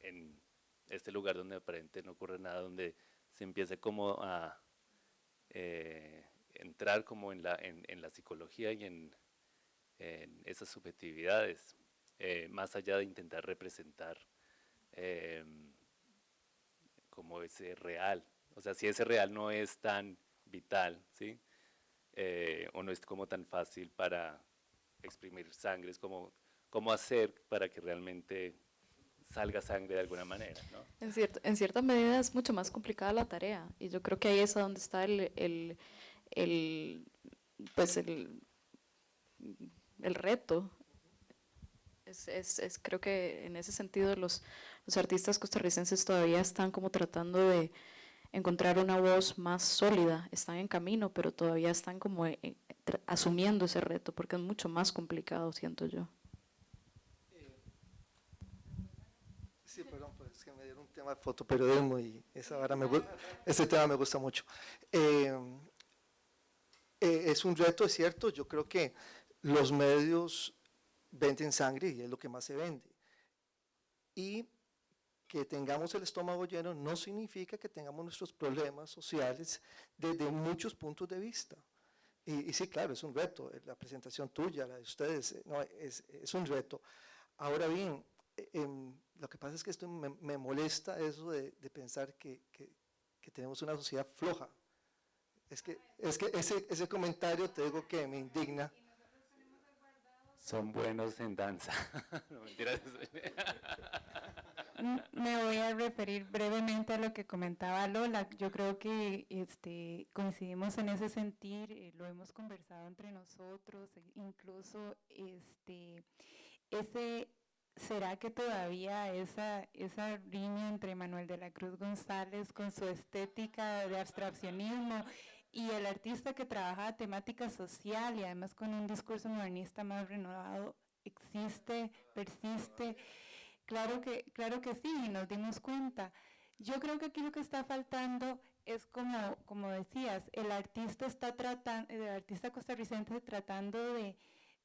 en este lugar donde aparentemente no ocurre nada, donde se empiece como a eh, entrar como en la, en, en la psicología y en, en esas subjetividades, eh, más allá de intentar representar eh, como ese real. O sea, si ese real no es tan vital, ¿sí? Eh, o no es como tan fácil para exprimir sangre, es como cómo hacer para que realmente salga sangre de alguna manera. ¿no? En, cierto, en cierta medida es mucho más complicada la tarea y yo creo que ahí es donde está el, el, el, pues el, el reto. Es, es, es, creo que en ese sentido los, los artistas costarricenses todavía están como tratando de encontrar una voz más sólida, están en camino, pero todavía están como eh, eh, asumiendo ese reto, porque es mucho más complicado, siento yo. Sí, perdón, pues que me dieron un tema de fotoperiodismo y esa ahora me, ese tema me gusta mucho. Eh, eh, es un reto, es cierto, yo creo que los medios venden sangre y es lo que más se vende. Y que tengamos el estómago lleno no significa que tengamos nuestros problemas sociales desde muchos puntos de vista. Y, sí, claro, es un reto, eh, la presentación tuya, la de ustedes, eh, no, es, es un reto. Ahora bien, em, lo que pasa es que esto me, molesta eso de, pensar que tenemos una sociedad floja, es que, es que ese, ese comentario te digo que me indigna. Son buenos en danza. no, me voy a referir brevemente a lo que comentaba Lola. Yo creo que este, coincidimos en ese sentir, eh, lo hemos conversado entre nosotros, e incluso este, ese, ¿será que todavía esa, esa línea entre Manuel de la Cruz González con su estética de abstraccionismo y el artista que trabaja temática social y además con un discurso modernista más renovado existe, persiste. Claro que, claro que sí, y nos dimos cuenta. Yo creo que aquí lo que está faltando es como, como decías, el artista está tratando, el artista costarricense tratando de,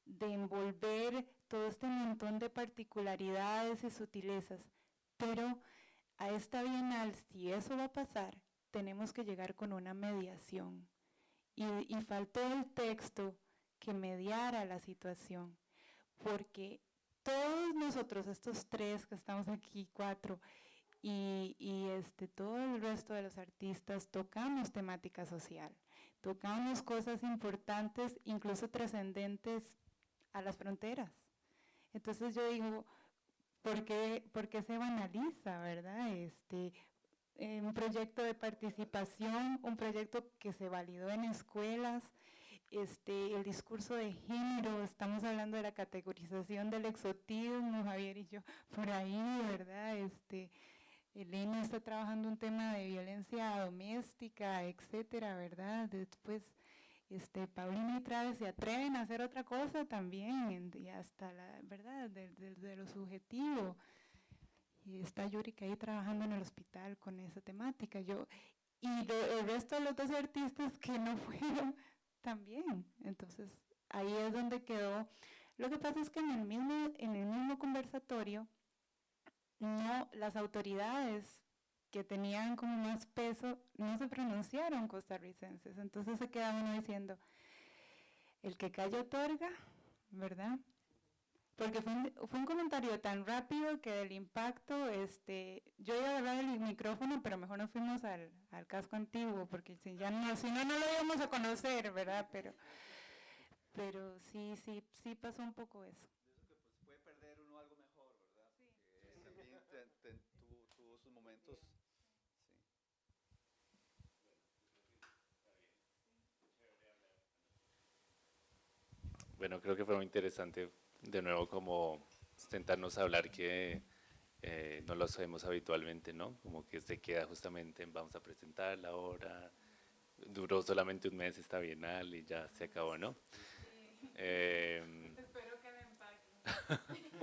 de envolver todo este montón de particularidades y sutilezas, pero a esta bienal, si eso va a pasar, tenemos que llegar con una mediación. Y, y faltó el texto que mediara la situación, porque todos nosotros, estos tres que estamos aquí, cuatro, y, y, este, todo el resto de los artistas tocamos temática social, tocamos cosas importantes, incluso trascendentes a las fronteras. Entonces yo digo, ¿por qué, por qué se banaliza, verdad? Este, eh, un proyecto de participación, un proyecto que se validó en escuelas, este, el discurso de género, estamos hablando de la categorización del exotismo, Javier y yo, por ahí, ¿verdad? Este, Elena está trabajando un tema de violencia doméstica, etcétera, ¿verdad? Después, este, Paulina y Traves se atreven a hacer otra cosa también, y hasta la, ¿verdad? De, de, lo subjetivo. Y está Yurika ahí trabajando en el hospital con esa temática. Yo, y el resto de los dos artistas que no fueron también. Entonces, ahí es donde quedó. Lo que pasa es que en el mismo, en el mismo conversatorio, no, las autoridades que tenían como más peso no se pronunciaron costarricenses. Entonces se queda uno diciendo, el que calla otorga, ¿verdad? Porque fue un, comentario tan rápido que del impacto, este, yo iba a hablar el micrófono, pero mejor nos fuimos al, casco antiguo, porque si, ya no, si no, no lo íbamos a conocer, ¿verdad? Pero, pero sí, sí, sí pasó un poco eso. Bueno, creo que fue muy interesante de nuevo como intentarnos hablar que eh, no lo hacemos habitualmente, ¿no? Como que se queda justamente en vamos a presentar la obra, duró solamente un mes esta bienal y ya se acabó, ¿no? Eh, Espero que me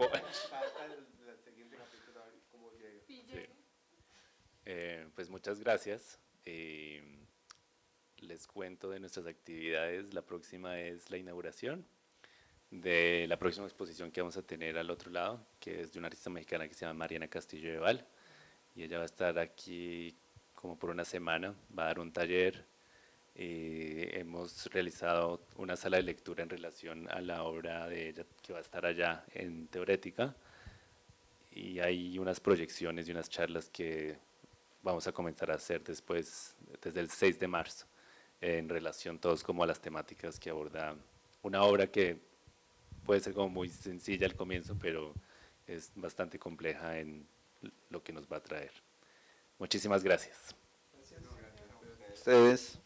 eh, pues muchas gracias. les cuento de nuestras actividades. La próxima es la inauguración de la próxima exposición que vamos a tener al otro lado, que es de una artista mexicana que se llama Mariana Castillo de Val, y ella va a estar aquí como por una semana, va a dar un taller, y hemos realizado una sala de lectura en relación a la obra de ella que va a estar allá en Teorética, y hay unas proyecciones y unas charlas que vamos a comenzar a hacer después, desde el 6 de marzo, en relación todos como a las temáticas que aborda una obra que puede ser como muy sencilla al comienzo, pero es bastante compleja en lo que nos va a traer. Muchísimas gracias. Gracias. Ustedes.